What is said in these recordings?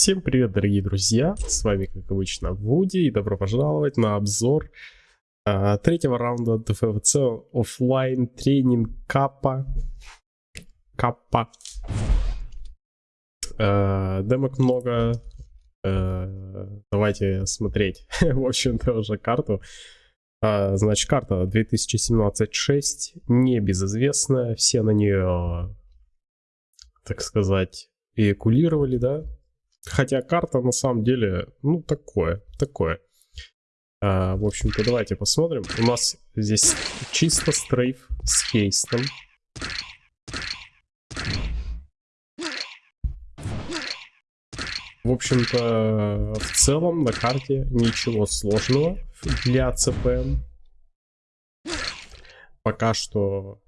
Всем привет, дорогие друзья! С вами, как обычно, Вуди, и добро пожаловать на обзор э, третьего раунда ДФВЦ офлайн тренинг Капа. Капа. Э, демок много. Э, давайте смотреть, в общем-то, уже карту. Э, значит, карта 2017-6, небезызвестная, все на нее, так сказать, эякулировали, да, Хотя карта на самом деле, ну, такое, такое. А, в общем-то, давайте посмотрим. У нас здесь чисто стрейф с хейстом. В общем-то, в целом на карте ничего сложного для ЦПМ. Пока что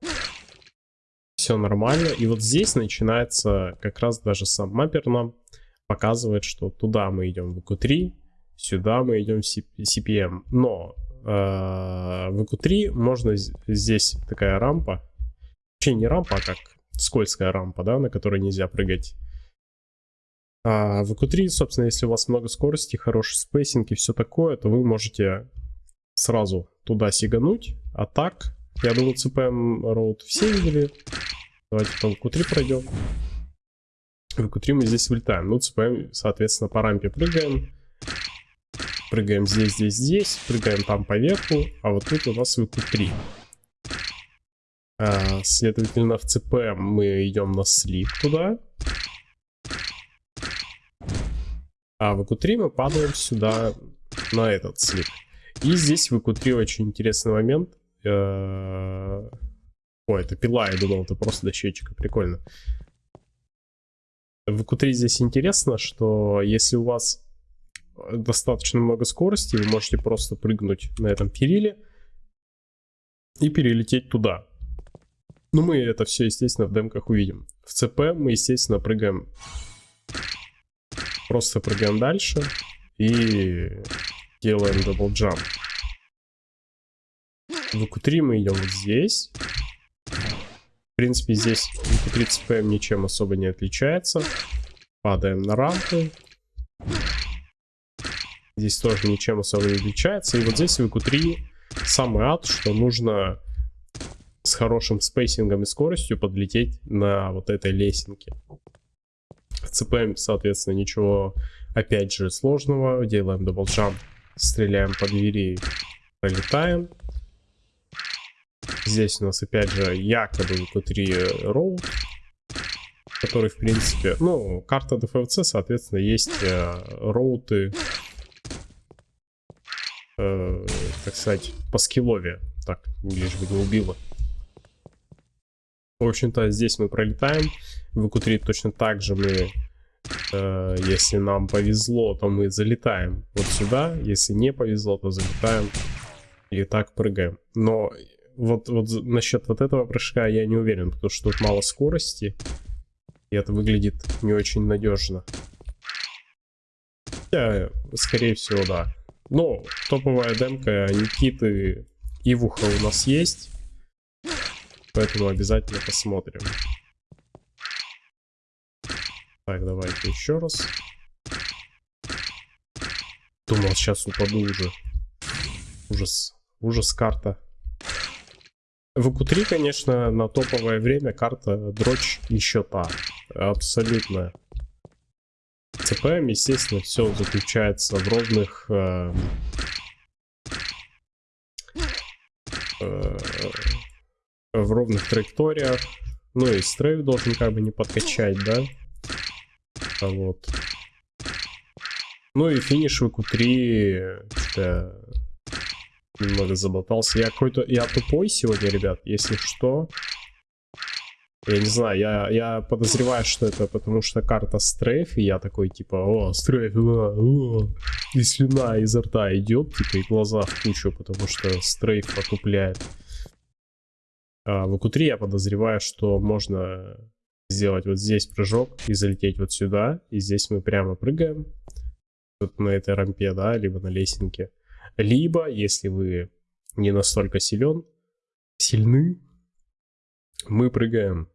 все нормально. И вот здесь начинается как раз даже сам маппер нам показывает, что туда мы идем в VQ3, сюда мы идем в CPM. Но э, в VQ3 можно здесь такая рампа, вообще не рампа, а как скользкая рампа, да, на которой нельзя прыгать. А в VQ3, собственно, если у вас много скорости, хороший spacing и все такое, то вы можете сразу туда сигануть. А так, я думаю, CPM Road все видели. Давайте по EQ3 пройдем в EQ3 мы здесь вылетаем. Ну, цепаем, соответственно, по рампе прыгаем. Прыгаем здесь, здесь, здесь. Прыгаем там по верху. А вот тут у нас в EQ3. А, следовательно, в CPM мы идем на слип туда. А в EQ3 мы падаем сюда на этот слип. И здесь в EQ3 очень интересный момент. Э, Ой, это пила, я думал, это просто дощечка. Прикольно. В Q3 здесь интересно, что если у вас достаточно много скорости, вы можете просто прыгнуть на этом периле и перелететь туда. Ну, мы это все, естественно, в демках увидим. В ЦП мы, естественно, прыгаем... Просто прыгаем дальше и делаем double jump. В VQ3 мы идем вот здесь принципе, здесь CPM ничем особо не отличается. Падаем на рампы. Здесь тоже ничем особо не отличается. И вот здесь в VQ3 самый ад, что нужно с хорошим спейсингом и скоростью подлететь на вот этой лесенке. В CPM, соответственно, ничего, опять же, сложного. Делаем double jump, стреляем по двери, пролетаем. Здесь у нас опять же якобы VQ3 route, который в принципе, ну, карта DFWC, соответственно, есть э, роуты, э, так сказать, по скиллове. Так, лишь бы не убило. В общем-то, здесь мы пролетаем. В EQ3 точно так же мы, э, если нам повезло, то мы залетаем вот сюда. Если не повезло, то залетаем и так прыгаем. Но вот, вот насчет вот этого прыжка я не уверен, потому что тут мало скорости. И это выглядит не очень надежно. Хотя, скорее всего, да. Но топовая демка Никиты Ивуха у нас есть. Поэтому обязательно посмотрим. Так, давайте еще раз. Думал, сейчас упаду уже. Ужас. Ужас карта. В q 3 конечно, на топовое время карта дрочь еще та. Абсолютно. ЦПМ, естественно, все заключается в ровных... Э, э, в ровных траекториях. Ну и стрейф должен как бы не подкачать, да? Вот. Ну и финиш в Q3 немного заболтался. Я какой-то... Я тупой сегодня, ребят, если что. Я не знаю, я, я подозреваю, что это потому что карта стрейф, и я такой, типа, о, стрейф, о, о, и слюна изо рта идет, типа, и глаза в кучу, потому что стрейф потупляет. А в q 3 я подозреваю, что можно сделать вот здесь прыжок и залететь вот сюда, и здесь мы прямо прыгаем, вот на этой рампе, да, либо на лесенке. Либо, если вы не настолько силен, сильны, мы прыгаем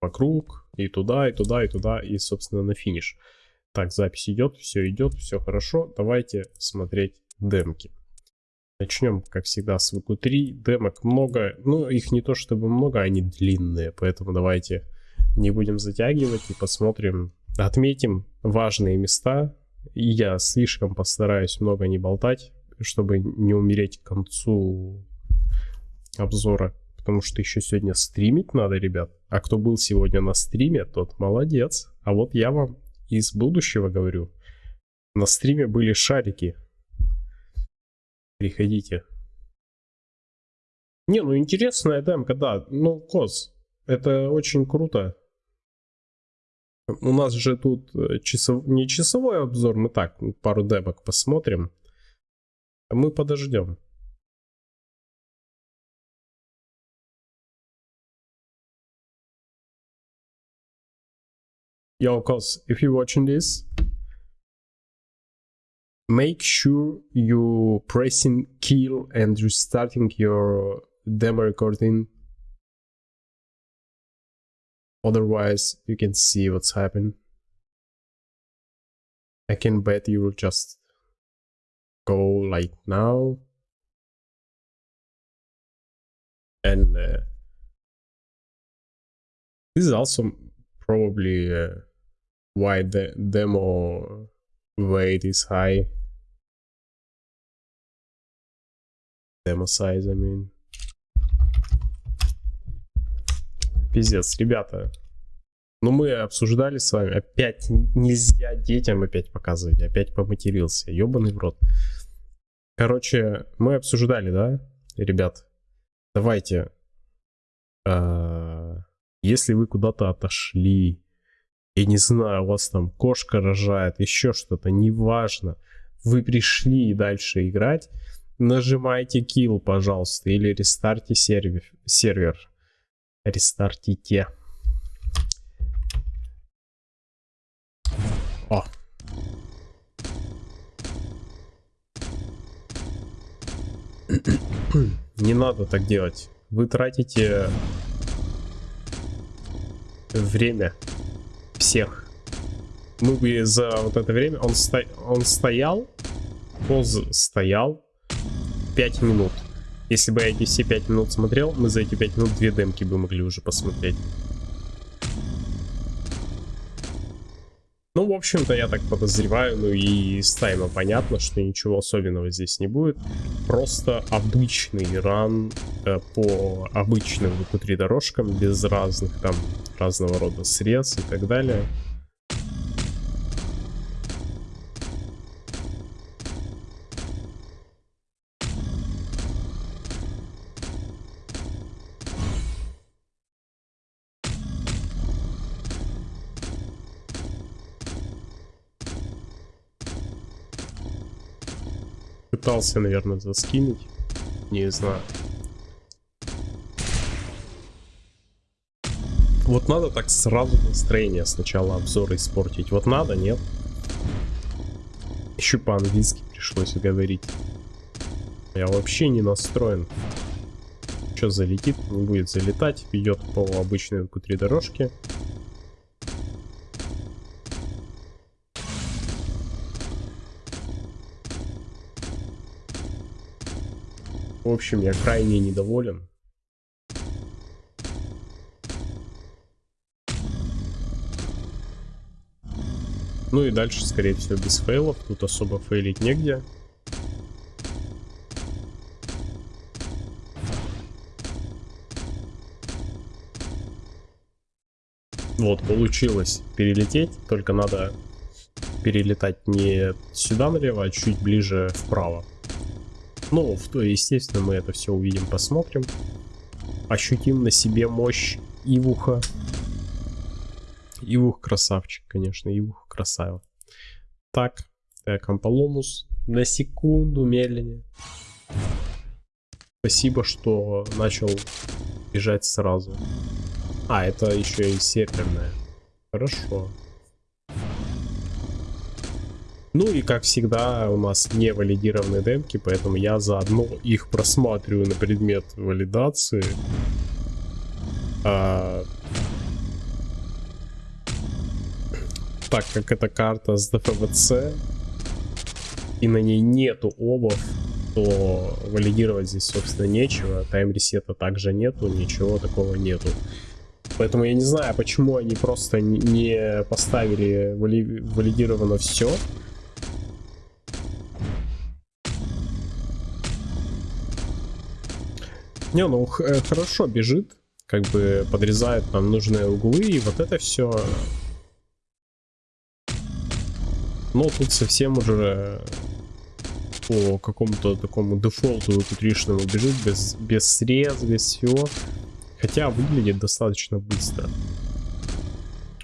вокруг, и туда, и туда, и туда, и, собственно, на финиш. Так, запись идет, все идет, все хорошо. Давайте смотреть демки. Начнем, как всегда, с VQ3. Демок много. Ну, их не то чтобы много, они длинные. Поэтому давайте не будем затягивать и посмотрим. Отметим важные места. Я слишком постараюсь много не болтать, чтобы не умереть к концу обзора. Потому что еще сегодня стримить надо, ребят. А кто был сегодня на стриме, тот молодец. А вот я вам из будущего говорю. На стриме были шарики. Приходите. Не, ну интересная демка, да. Ну, Коз, это очень круто. У нас же тут э, часов... не часовой обзор, мы так, пару демок посмотрим. Мы подождем. Yo, cause if you're watching this, make sure you pressing kill and restarting your demo recording. Otherwise, you can see what's happening. I can bet you will just go like now. And uh, this is also probably uh, why the demo weight is high. Demo size, I mean. Пиздец, ребята. Ну, мы обсуждали с вами. Опять нельзя детям опять показывать. Опять поматерился. Ёбаный в рот. Короче, мы обсуждали, да, ребят? Давайте. А, если вы куда-то отошли, я не знаю, у вас там кошка рожает, еще что-то, неважно. Вы пришли дальше играть, нажимайте kill, пожалуйста, или рестарте сервер. сервер. Рестартите. О. Не надо так делать. Вы тратите время всех. Мы бы за вот это время... Он, сто... он стоял, поз стоял 5 минут. Если бы я эти все 5 минут смотрел, мы за эти 5 минут две демки бы могли уже посмотреть. Ну, в общем-то, я так подозреваю, ну и с тайма понятно, что ничего особенного здесь не будет. Просто обычный ран э, по обычным внутри дорожкам, без разных там разного рода срез и так далее. Пытался, наверное, заскинуть. Не знаю. Вот надо так сразу настроение сначала обзора испортить. Вот надо, нет? Еще по-английски пришлось говорить. Я вообще не настроен. Что залетит, не будет залетать. Идет по обычной q дорожке. В общем, я крайне недоволен. Ну и дальше, скорее всего, без фейлов. Тут особо фейлить негде. Вот, получилось перелететь, только надо перелетать не сюда налево, а чуть ближе вправо. Ну, естественно, мы это все увидим, посмотрим. Ощутим на себе мощь Ивуха. Ивух красавчик, конечно, Ивух красава. Так, Камполомус на секунду медленнее. Спасибо, что начал бежать сразу. А, это еще и серверная. Хорошо. Ну и как всегда у нас не валидированные демки, поэтому я заодно их просматриваю на предмет валидации. А... так как эта карта с ДФВЦ, и на ней нету обов, то валидировать здесь, собственно, нечего. Тайм-ресета также нету, ничего такого нету. Поэтому я не знаю, почему они просто не поставили вали валидировано все. Не, ну э, хорошо бежит, как бы подрезает нам нужные углы, и вот это все. Но тут совсем уже по какому-то такому дефолту кутришному бежит без, без срез, без всего. Хотя выглядит достаточно быстро.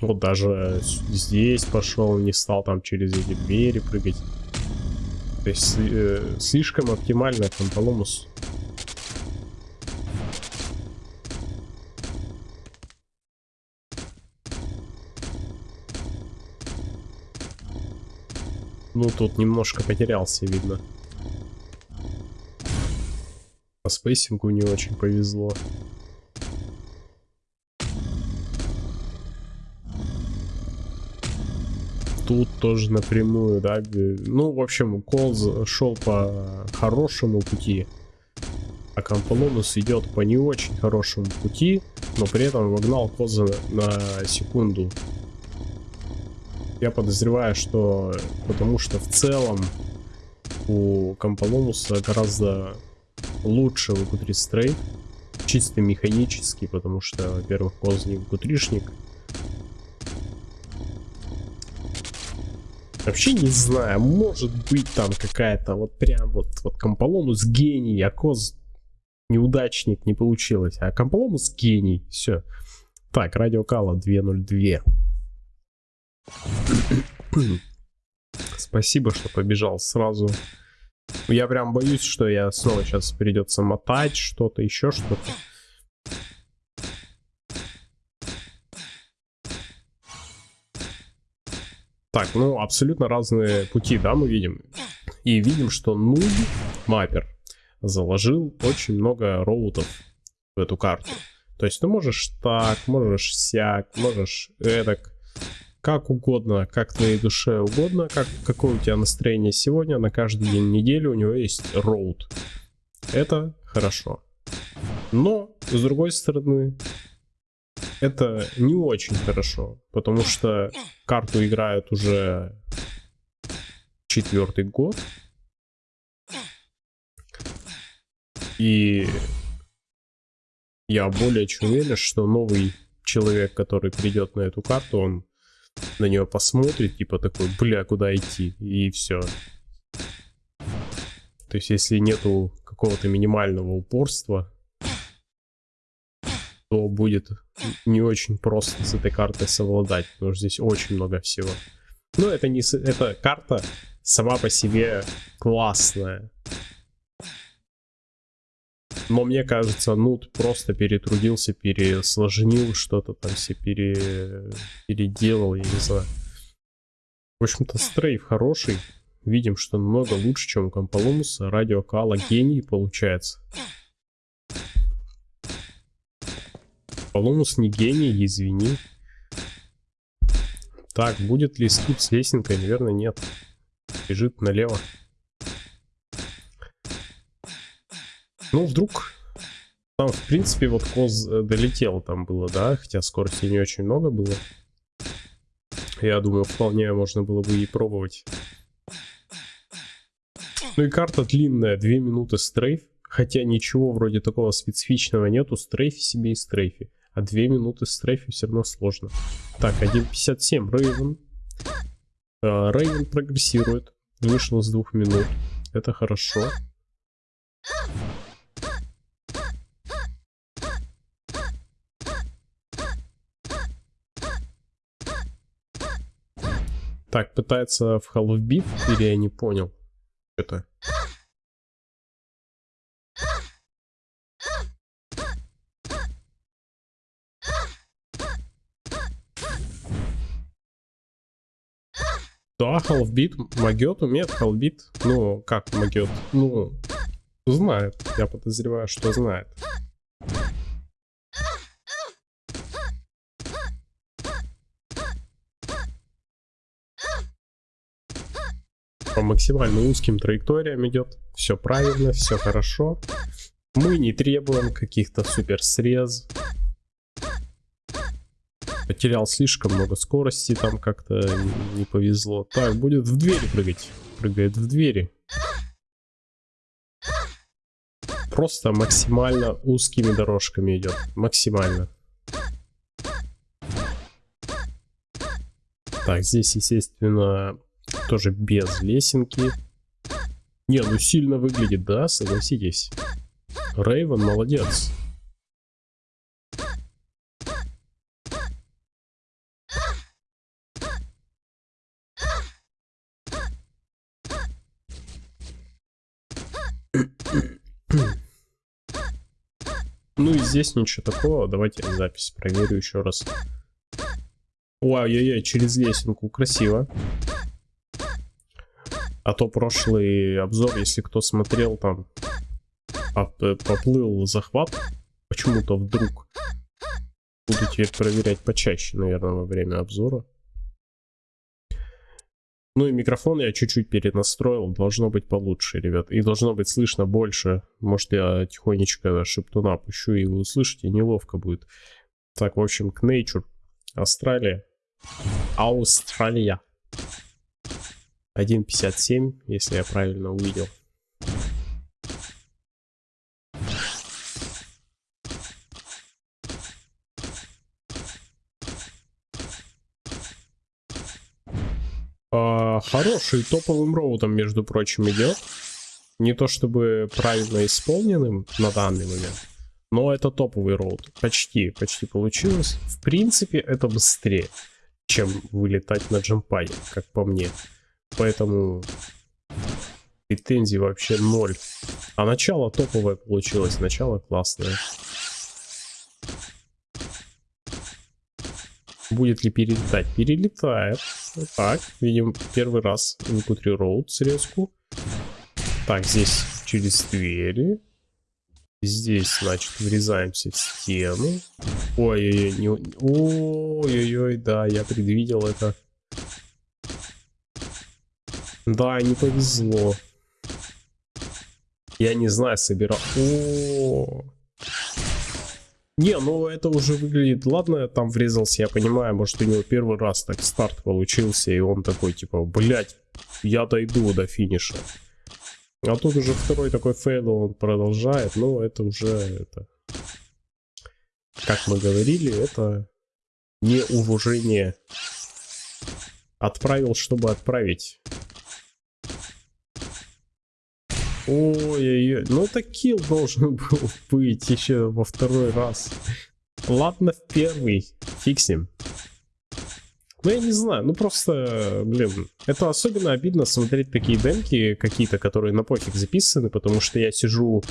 Вот даже здесь пошел, не стал там через эти двери прыгать. То есть э, слишком оптимально Комполомус. Ну, тут немножко потерялся, видно. По спейсингу не очень повезло. Тут тоже напрямую, да. Ну, в общем, Колз шел по хорошему пути. А Комполонус идет по не очень хорошему пути, но при этом вогнал Коза на секунду я подозреваю, что потому что в целом у Комполомуса гораздо лучше вк стрейт, чисто механически, потому что, во-первых, не вк Вообще не знаю, может быть там какая-то вот прям вот, вот Комполомус гений, а Коз неудачник, не получилось. А Комполомус гений, все. Так, радиокала 202. Спасибо, что побежал сразу. Я прям боюсь, что я снова сейчас придется мотать что-то, еще что-то. Так, ну абсолютно разные пути, да, мы видим. И видим, что нуб маппер заложил очень много роутов в эту карту. То есть ты можешь так, можешь сяк, можешь эдак как угодно, как твоей душе угодно, как, какое у тебя настроение сегодня, на каждый день недели у него есть роуд. Это хорошо. Но, с другой стороны, это не очень хорошо, потому что карту играют уже четвертый год. И я более чем уверен, что новый человек, который придет на эту карту, он на нее посмотрит, типа такой, бля, куда идти, и все. То есть, если нету какого-то минимального упорства, то будет не очень просто с этой картой совладать, потому что здесь очень много всего. Но это не... Эта карта сама по себе классная. Но мне кажется, Нут просто перетрудился, пересложнил что-то там все пере... переделал, я не знаю. В общем-то, стрейф хороший. Видим, что намного лучше, чем у Комполомуса. Радиокала гений получается. Комполомус не гений, извини. Так, будет ли скип с лесенкой? Наверное, нет. Бежит налево. Ну, вдруг... Там, в принципе, вот Коз э, долетел там было, да? Хотя скорости не очень много было. Я думаю, вполне можно было бы и пробовать. Ну и карта длинная, 2 минуты стрейф. Хотя ничего вроде такого специфичного нету. Стрейфи себе и стрейфи. А 2 минуты стрейфи все равно сложно. Так, 1.57. Рейвен. Рейвен прогрессирует. Вышел с 2 минут. Это хорошо. Так, пытается в Half Beat, или я не понял? Это. Да, Halfbeat, Магет умеет Halfbeat. Ну, как Магет? Ну, знает. Я подозреваю, что знает. По максимально узким траекториям идет. Все правильно, все хорошо. Мы не требуем каких-то супер срез. Потерял слишком много скорости, там как-то не повезло. Так, будет в двери прыгать. Прыгает в двери. Просто максимально узкими дорожками идет. Максимально. Так, здесь, естественно, тоже без лесенки. Не, ну сильно выглядит, да, согласитесь. Рейвен молодец. Ну и здесь ничего такого. Давайте запись проверю еще раз. Ой-ой-ой, через лесенку. Красиво. А то прошлый обзор, если кто смотрел, там поплыл захват почему-то вдруг. Буду теперь проверять почаще, наверное, во время обзора. Ну и микрофон я чуть-чуть перенастроил, должно быть получше, ребят. И должно быть слышно больше. Может я тихонечко шептуна пущу и вы услышите, неловко будет. Так, в общем, к Nature. Австралия. Австралия. 1.57, если я правильно увидел. А, хороший топовым роутом, между прочим, идет. Не то чтобы правильно исполненным на данный момент, но это топовый роут. Почти, почти получилось. В принципе, это быстрее, чем вылетать на джампай, как по мне. Поэтому претензий вообще ноль. А начало топовое получилось, начало классное. Будет ли перелетать? Перелетает. Так, видим первый раз Infantry Road срезку. Так, здесь через двери. Здесь, значит, врезаемся в стену. Ой-ой-ой, не... ой-ой-ой, да, я предвидел это. Да, не повезло. Я не знаю, собирал... О. Не, ну это уже выглядит... Ладно, я там врезался, я понимаю, может у него первый раз так старт получился, и он такой, типа, блять, я дойду до финиша. А тут уже второй такой fail, он продолжает, но это уже... это Как мы говорили, это неуважение. Отправил, чтобы отправить. Ой-ой-ой, ну это kill должен был быть еще во второй раз. Ладно, в первый, фиксим. Ну я не знаю, ну просто, блин, это особенно обидно смотреть такие демки какие-то, которые на пофиг записаны, потому что я сижу,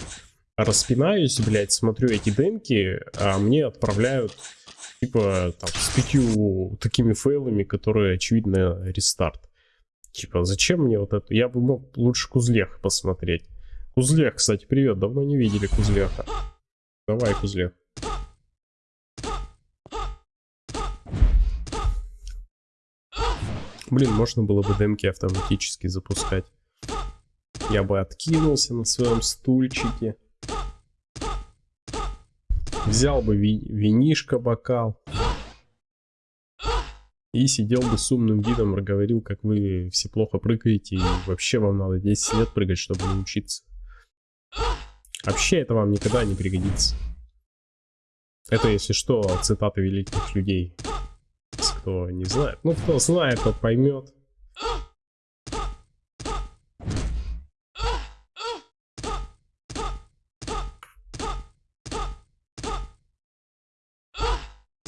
распинаюсь, блядь, смотрю эти демки, а мне отправляют, типа, там, с пятью такими фейлами, которые, очевидно, рестарт. Типа, зачем мне вот это? Я бы мог лучше Кузлех посмотреть. Кузлех, кстати, привет. Давно не видели Кузлеха. Давай, Кузлех. Блин, можно было бы демки автоматически запускать. Я бы откинулся на своем стульчике. Взял бы ви винишко бокал. И сидел бы с умным видом, говорил, как вы все плохо прыгаете, и вообще вам надо 10 лет прыгать, чтобы научиться. Вообще это вам никогда не пригодится. Это, если что, цитаты великих людей. Кто не знает. Ну, кто знает, тот поймет.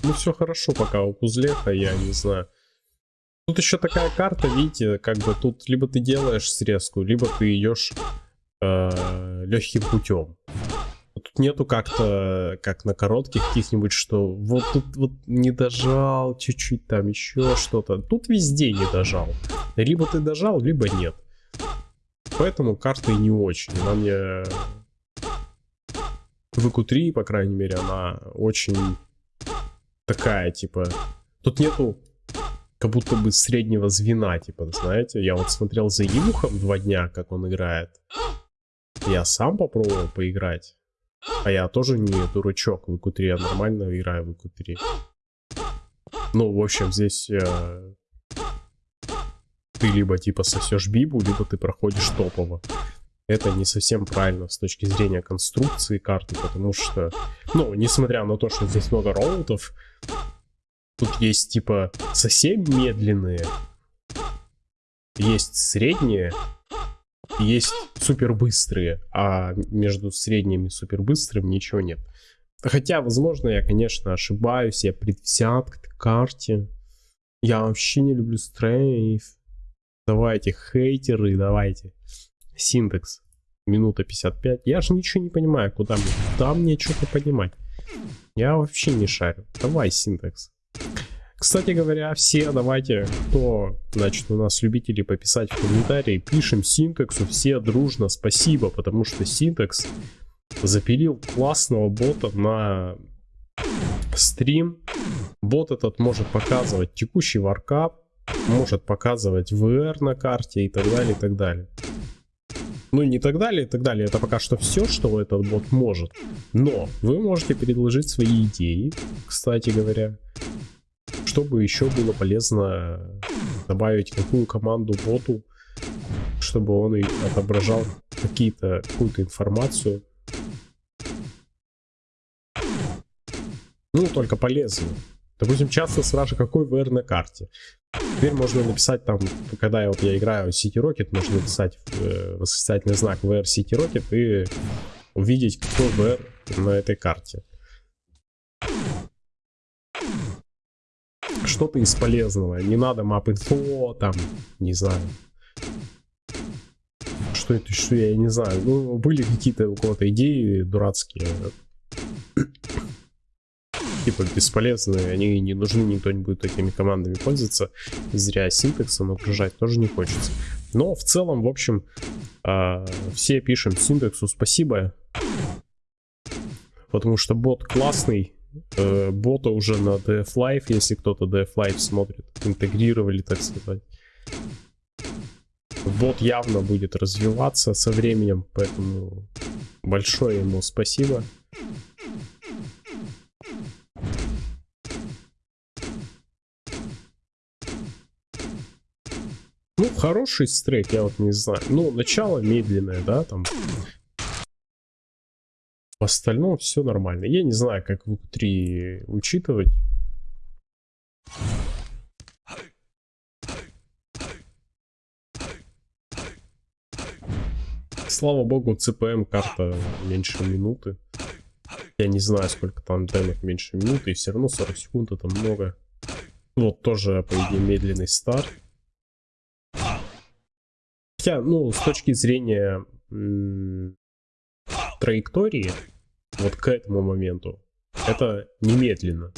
Ну, все хорошо пока у Кузлеха, я не знаю. Тут еще такая карта, видите, как бы тут либо ты делаешь срезку, либо ты идешь э, легким путем. Тут нету как-то, как на коротких каких-нибудь, что вот тут вот не дожал, чуть-чуть там еще что-то. Тут везде не дожал. Либо ты дожал, либо нет. Поэтому карта и не очень. Она мне... В ИКУ-3, по крайней мере, она очень такая, типа... Тут нету как будто бы среднего звена, типа, знаете. Я вот смотрел за Евухом два дня, как он играет. Я сам попробовал поиграть. А я тоже не дурачок в ИК-3, я нормально играю в ИК-3. Ну, в общем, здесь э, ты либо типа сосешь бибу, либо ты проходишь топово. Это не совсем правильно с точки зрения конструкции карты, потому что, ну, несмотря на то, что здесь много роутов, тут есть типа совсем медленные, есть средние, есть супер быстрые, а между средними и супер быстрым ничего нет. Хотя, возможно, я, конечно, ошибаюсь, я предвзят к карте. Я вообще не люблю стрейф. Давайте, хейтеры, давайте. Синтекс. Минута 55. Я же ничего не понимаю, куда мне. Куда мне что-то понимать? Я вообще не шарю. Давай, синтекс. Кстати говоря, все давайте, кто, значит, у нас любители пописать в комментарии, пишем синтексу все дружно спасибо, потому что синтекс запилил классного бота на стрим. Бот этот может показывать текущий варкап, может показывать VR на карте и так далее, и так далее. Ну, не так далее, и так далее. Это пока что все, что этот бот может. Но вы можете предложить свои идеи, кстати говоря. Чтобы еще было полезно добавить какую команду боту, чтобы он и отображал какие-то какую-то информацию. Ну, только полезную. Допустим, часто спрашивают, какой VR на карте. Теперь можно написать там, когда я, вот, я играю City Rocket, можно написать э, восклицательный знак VR City Rocket и увидеть, какой VR на этой карте. Что-то из полезного. Не надо map info, там, не знаю. Что это, что я не знаю. Ну, были какие-то у кого-то идеи дурацкие типа бесполезные, они не нужны, никто не будет такими командами пользоваться. Зря синтекса нагружать тоже не хочется. Но в целом, в общем, э, все пишем синтексу спасибо. Потому что бот классный. Э, бота уже на DF Live, если кто-то DF Live смотрит, интегрировали, так сказать. Бот явно будет развиваться со временем, поэтому большое ему спасибо. Ну, хороший стрейк, я вот не знаю. Ну, начало медленное, да, там. В остальном все нормально. Я не знаю, как в 3 учитывать. Слава богу, CPM карта меньше минуты. Я не знаю, сколько там демок меньше минуты, и все равно 40 секунд это много. Вот тоже, по идее, медленный старт. Хотя, ну, с точки зрения траектории, вот к этому моменту, это немедленно.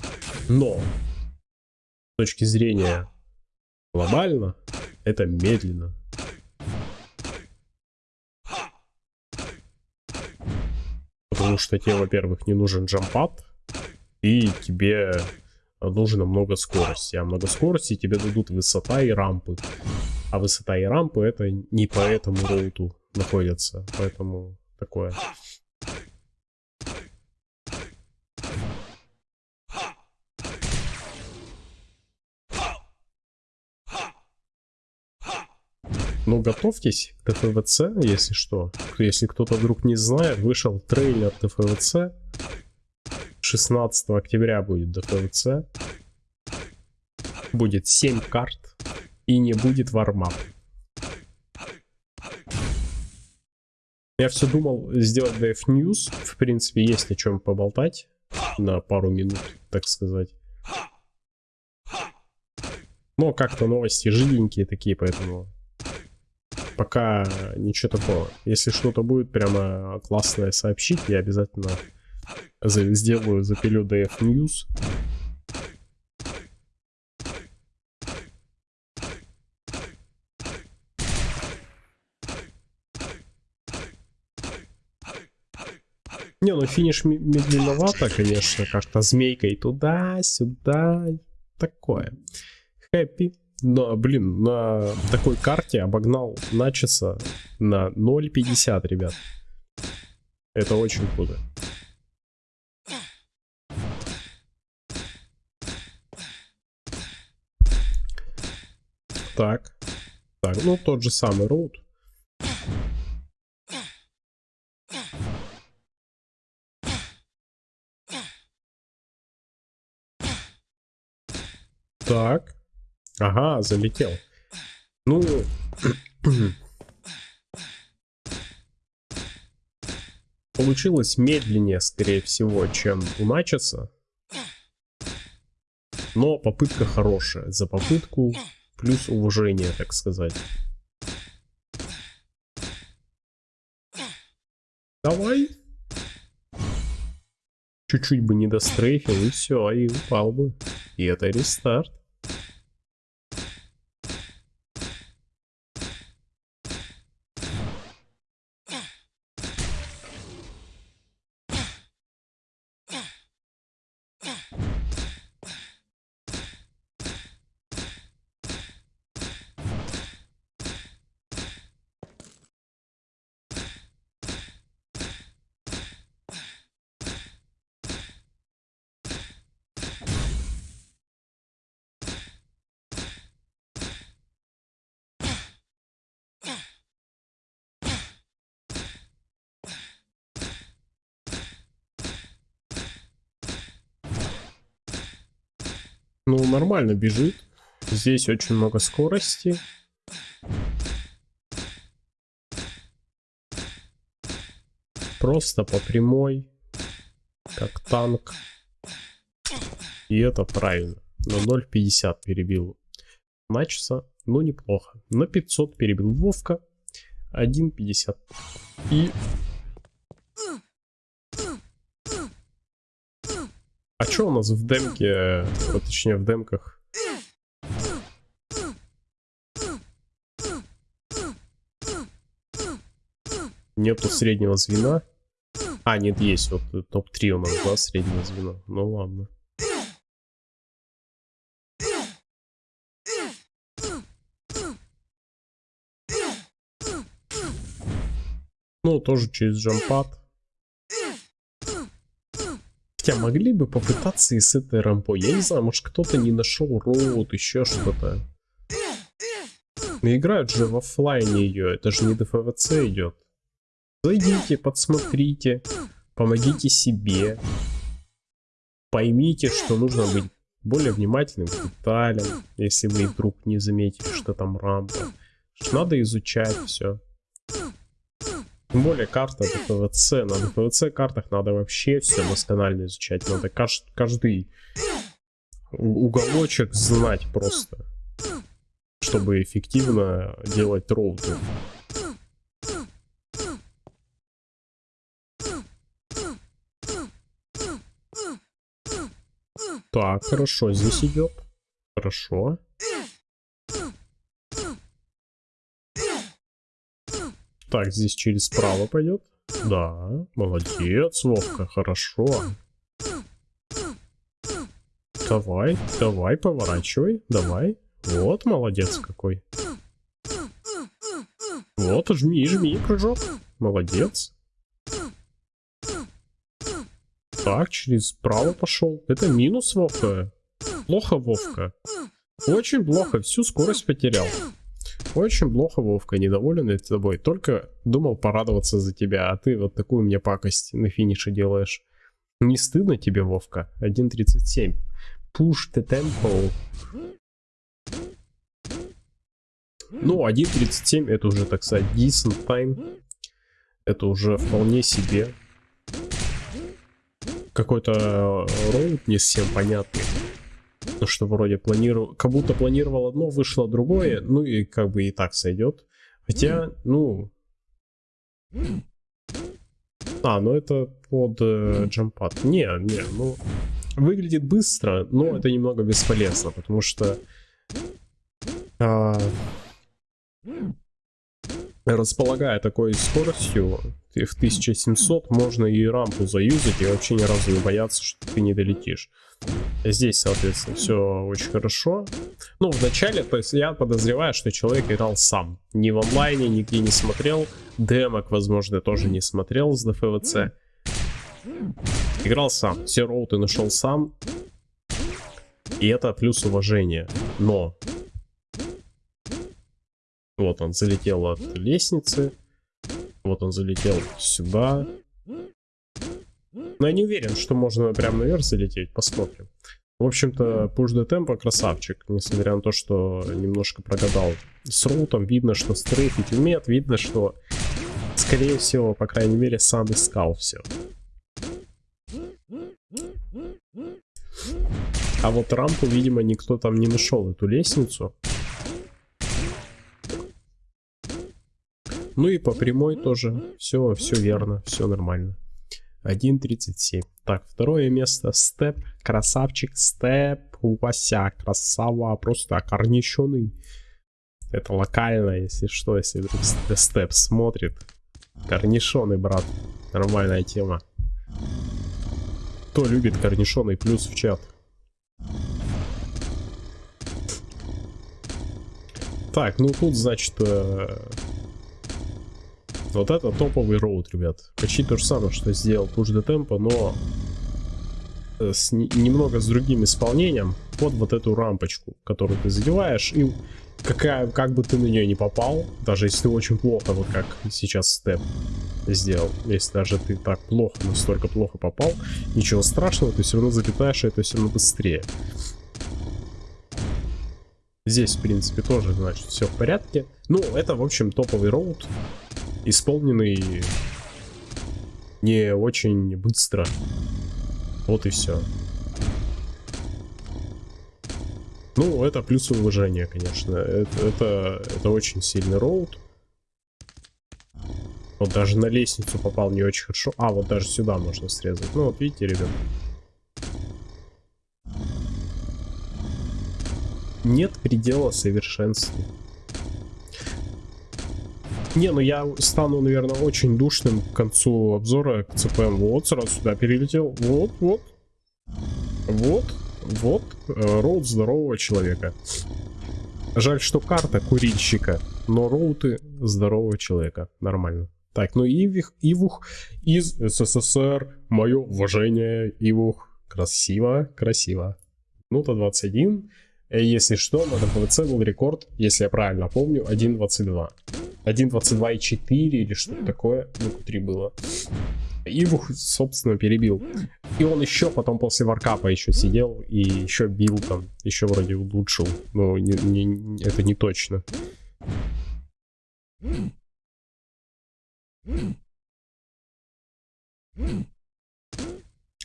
Но с точки зрения глобально, это медленно. Потому что тебе, во-первых, не нужен джампад, и тебе нужно много скорости. А много скорости тебе дадут высота и рампы. А высота и рампы это не по этому роуту находятся. Поэтому такое. Ну, готовьтесь к ТФВЦ, если что. Если кто-то вдруг не знает, вышел трейлер ТФВЦ. 16 октября будет ТФВЦ. Будет 7 карт и не будет вармап. Я все думал сделать DF News. В принципе, есть о чем поболтать на пару минут, так сказать. Но как-то новости жиденькие такие, поэтому пока ничего такого. Если что-то будет прямо классное сообщить, я обязательно сделаю, запилю DF News. Не, ну финиш медленновато, конечно, как-то змейкой туда-сюда, такое. Хэппи. Но, блин, на такой карте обогнал Начеса на 0.50, ребят. Это очень круто. Так. Так, ну тот же самый роут. Так. Ага, залетел. Ну... Получилось медленнее, скорее всего, чем у Начеса. Но попытка хорошая. За попытку плюс уважение, так сказать. Давай. Чуть-чуть бы не дострейфил, и все, и упал бы. И это рестарт. Ну, нормально бежит. Здесь очень много скорости. Просто по прямой. Как танк. И это правильно. На 0.50 перебил Начса. Ну, неплохо. На 500 перебил Вовка. 1.50. И А что у нас в демке, вот, точнее в демках? Нету среднего звена. А, нет, есть. Вот топ-3 у нас, да, среднее звено. Ну ладно. Ну, тоже через джампад. Хотя могли бы попытаться и с этой рампой. Я не знаю, может кто-то не нашел роут, еще что-то. Но играют же в офлайне ее, это же не ДФВЦ идет. Зайдите, подсмотрите, помогите себе. Поймите, что нужно быть более внимательным к деталям, если вы вдруг не заметили, что там рампа. Надо изучать все. Тем более карта ДПВЦ. На ДПВЦ картах надо вообще все досконально изучать. Надо каждый уголочек знать просто. Чтобы эффективно делать роуты. Так, хорошо, здесь идет. Хорошо. Так, здесь через справа пойдет. Да, молодец, Вовка, хорошо. Давай, давай, поворачивай, давай. Вот, молодец какой. Вот, жми, жми, прыжок. Молодец. Так, через справа пошел. Это минус Вовка. Плохо, Вовка. Очень плохо, всю скорость потерял. Очень плохо, Вовка, недоволен я тобой. Только думал порадоваться за тебя, а ты вот такую мне пакость на финише делаешь. Не стыдно тебе, Вовка? 1.37. Push the tempo. Ну, 1.37 это уже, так сказать, decent time. Это уже вполне себе. Какой-то роут не совсем понятный. Что вроде планировал, как будто планировал одно, вышло другое, ну и как бы и так сойдет. Хотя, ну... А, ну это под э, джампад. Не, не, ну... Выглядит быстро, но это немного бесполезно, потому что... А, располагая такой скоростью, в 1700 можно и рампу заюзать и вообще ни разу не бояться, что ты не долетишь. Здесь, соответственно, все очень хорошо. Ну, вначале, то есть я подозреваю, что человек играл сам. Ни в онлайне, нигде не смотрел. Демок, возможно, тоже не смотрел с ДФВЦ. Играл сам. Все роуты нашел сам. И это плюс уважение. Но вот он залетел от лестницы. Вот он залетел сюда. Но я не уверен, что можно прям наверх залететь. Посмотрим. В общем-то, Push the Tempo красавчик, несмотря на то, что немножко прогадал с рутом. Видно, что стрейфить умеет, видно, что, скорее всего, по крайней мере, сам искал все. А вот рампу, видимо, никто там не нашел, эту лестницу. Ну и по прямой тоже. Все, все верно, все нормально. 1.37. Так, второе место. Степ. Красавчик. Степ. Вася. Красава. Просто корнищеный. Это локально, если что, если вдруг Степ смотрит. Корнишоны, брат. Нормальная тема. Кто любит корнишоны, плюс в чат. Так, ну тут, значит, э, вот это топовый роут, ребят. Почти то же самое, что сделал Push the Tempo, но э, с немного с другим исполнением под вот эту рампочку, которую ты задеваешь, и какая, как бы ты на нее не попал, даже если ты очень плохо, вот как сейчас степ сделал, если даже ты так плохо, настолько плохо попал, ничего страшного, ты все равно залетаешь, и это все равно быстрее. Здесь, в принципе, тоже, значит, все в порядке. Ну, это, в общем, топовый роут исполненный не очень быстро. Вот и все. Ну, это плюс уважения, конечно. Это, это, это очень сильный роут. Вот даже на лестницу попал не очень хорошо. А, вот даже сюда можно срезать. Ну, вот видите, ребят. Нет предела совершенству. Не, ну я стану, наверное, очень душным к концу обзора к ЦПМ. Вот, сразу сюда перелетел. Вот, вот. Вот, вот. Э, роут здорового человека. Жаль, что карта курильщика, но роуты здорового человека. Нормально. Так, ну Ивих, Ивух из СССР. Мое уважение, Ивух. Красиво, красиво. Ну-то 21. Э, если что, на ДПВЦ был рекорд, если я правильно помню, 1.22. 1.22.4 или что-то такое, ну, 3 было. Ивух, собственно, перебил. И он еще потом после варкапа еще сидел и еще бил там, еще вроде улучшил. Но не, не, это не точно.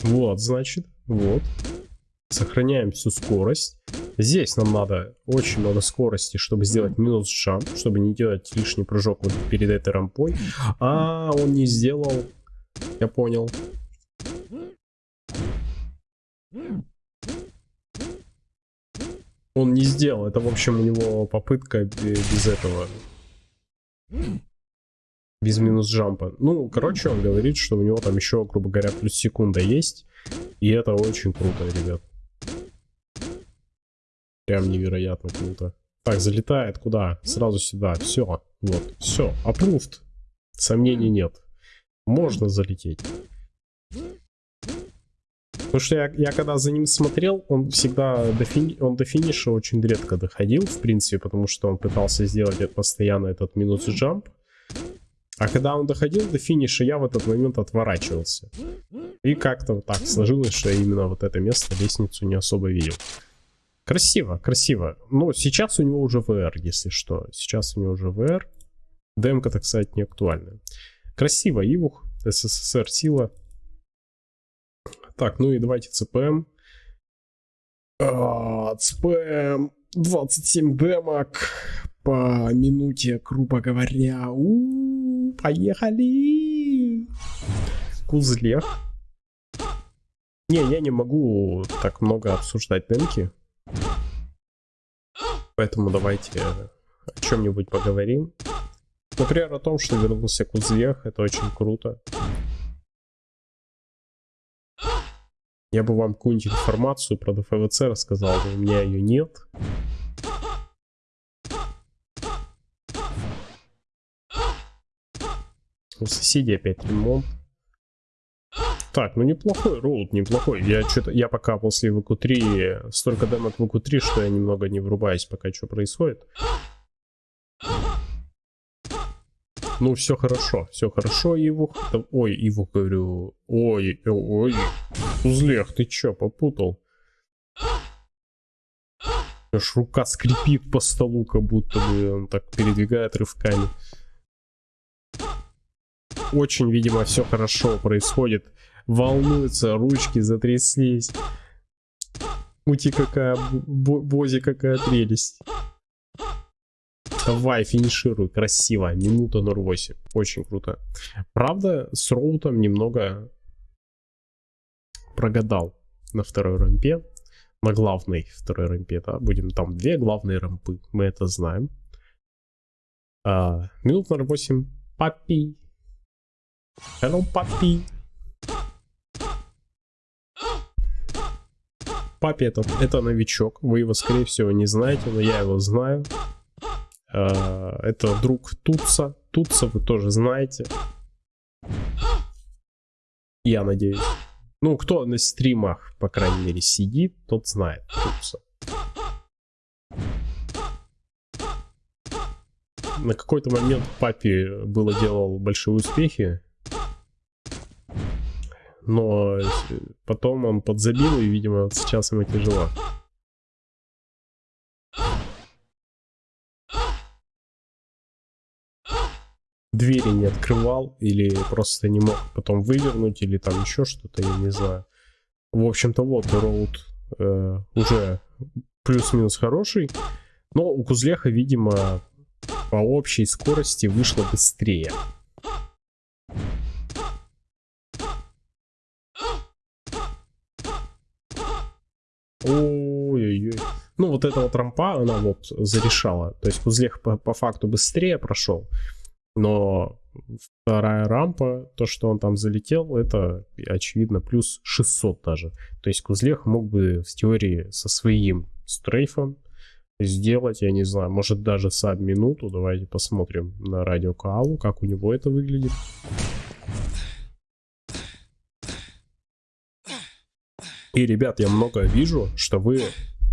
Вот, значит, вот. Сохраняем всю скорость. Здесь нам надо очень много скорости, чтобы сделать минус джамп, чтобы не делать лишний прыжок вот перед этой рампой. А, он не сделал. Я понял. Он не сделал. Это, в общем, у него попытка без этого. Без минус джампа. Ну, короче, он говорит, что у него там еще, грубо говоря, плюс секунда есть. И это очень круто, ребят. Прям невероятно круто. Так, залетает куда? Сразу сюда. Все. Вот. Все. Approved. Сомнений нет. Можно залететь. Потому что я, я когда за ним смотрел, он всегда до, фини... он до финиша очень редко доходил, в принципе, потому что он пытался сделать постоянно этот минус джамп. А когда он доходил до финиша, я в этот момент отворачивался. И как-то вот так сложилось, что я именно вот это место, лестницу не особо видел. Красиво, красиво. Ну, сейчас у него уже VR, если что. Сейчас у него уже VR. Демка, так сказать, не актуальна. Красиво, Ивух, СССР сила. Так, ну и давайте ЦПМ. А, ЦПМ 27 демок по минуте, грубо говоря. У -у, поехали! Кузлех. Не, я не могу так много обсуждать демки. Поэтому давайте о чем-нибудь поговорим. Например, о том, что вернулся Кузьех, это очень круто. Я бы вам какую-нибудь информацию про ДФВЦ рассказал, но у меня ее нет. У соседей опять ремонт. Так, ну неплохой роут, неплохой. Я что-то, я пока после ВК-3, столько демок в ВК-3, что я немного не врубаюсь, пока что происходит. Ну, все хорошо, все хорошо, Ивух. Ой, Ивух, говорю. Ой, ой, Узлех, ты чё, попутал? Аж рука скрипит по столу, как будто бы он так передвигает рывками. Очень, видимо, все хорошо происходит. Волнуется, ручки затряслись. Ути какая, Бози какая прелесть. Давай, финишируй, красиво, минута 08, очень круто. Правда, с Роутом немного прогадал на второй рампе, на главной второй рампе, да, будем там две главные рампы, мы это знаем. А, минут 08, папи. Hello, папи. Папи это, это новичок, вы его скорее всего не знаете, но я его знаю. Э, это друг Тутса. Тутса вы тоже знаете. Я надеюсь. Ну, кто на стримах, по крайней мере, сидит, тот знает Тутса. На какой-то момент папе было делал большие успехи. Но потом он подзабил, и, видимо, вот сейчас ему тяжело. двери не открывал или просто не мог потом вывернуть или там еще что-то, я не знаю. В общем-то вот роут э, уже плюс-минус хороший, но у Кузлеха, видимо, по общей скорости вышло быстрее. Ой-ой-ой. Ну, вот эта вот рампа, она вот зарешала. То есть Кузлех по, по факту быстрее прошел. Но вторая рампа, то, что он там залетел, это, очевидно, плюс 600 даже. То есть Кузлех мог бы в теории со своим стрейфом сделать, я не знаю, может даже саб минуту. Давайте посмотрим на радио Каалу, как у него это выглядит. И, ребят, я много вижу, что вы